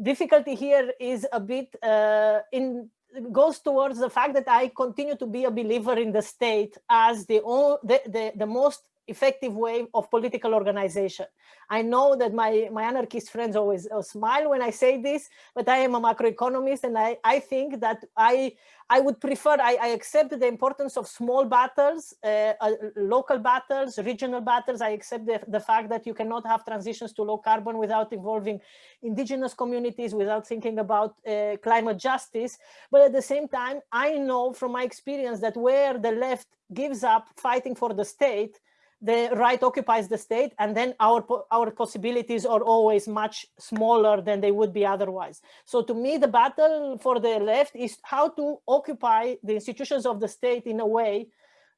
difficulty here is a bit uh, in goes towards the fact that I continue to be a believer in the state as the, the, the, the most effective way of political organization. I know that my, my anarchist friends always uh, smile when I say this, but I am a macroeconomist and I, I think that I, I would prefer, I, I accept the importance of small battles, uh, uh, local battles, regional battles. I accept the, the fact that you cannot have transitions to low carbon without involving indigenous communities, without thinking about uh, climate justice. But at the same time, I know from my experience that where the left gives up fighting for the state, the right occupies the state and then our our possibilities are always much smaller than they would be otherwise. So to me the battle for the left is how to occupy the institutions of the state in a way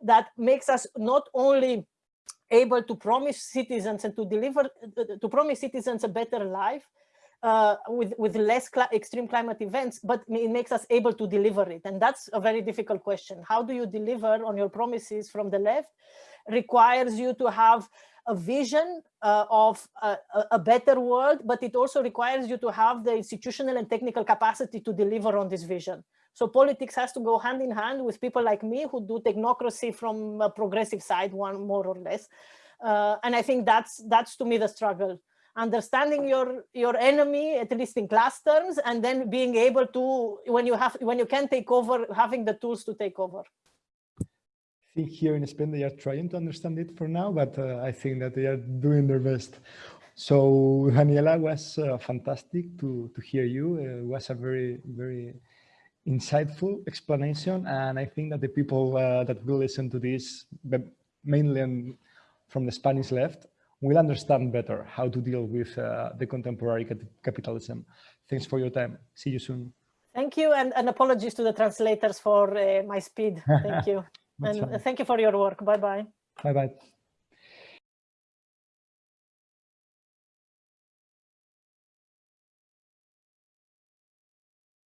that makes us not only able to promise citizens and to deliver to promise citizens a better life uh, with with less cl extreme climate events, but it makes us able to deliver it, and that's a very difficult question. How do you deliver on your promises from the left requires you to have a vision uh, of a, a, better world, but it also requires you to have the institutional and technical capacity to deliver on this vision. So politics has to go hand in hand with people like me who do technocracy from a progressive side, one more or less. Uh, and I think that's that's to me the struggle. Understanding your your enemy, at least in class terms, and then being able to, when you have when you can take over, having the tools to take over think here in Spain they are trying to understand it for now, but uh, I think that they are doing their best. So Daniela was uh, fantastic to, to hear you. It was a very, very insightful explanation. And I think that the people uh, that will listen to this, mainly from the Spanish left, will understand better how to deal with uh, the contemporary capitalism. Thanks for your time. See you soon. Thank you. And, and apologies to the translators for uh, my speed. Thank you. And uh, thank you for your work. Bye-bye. Bye-bye.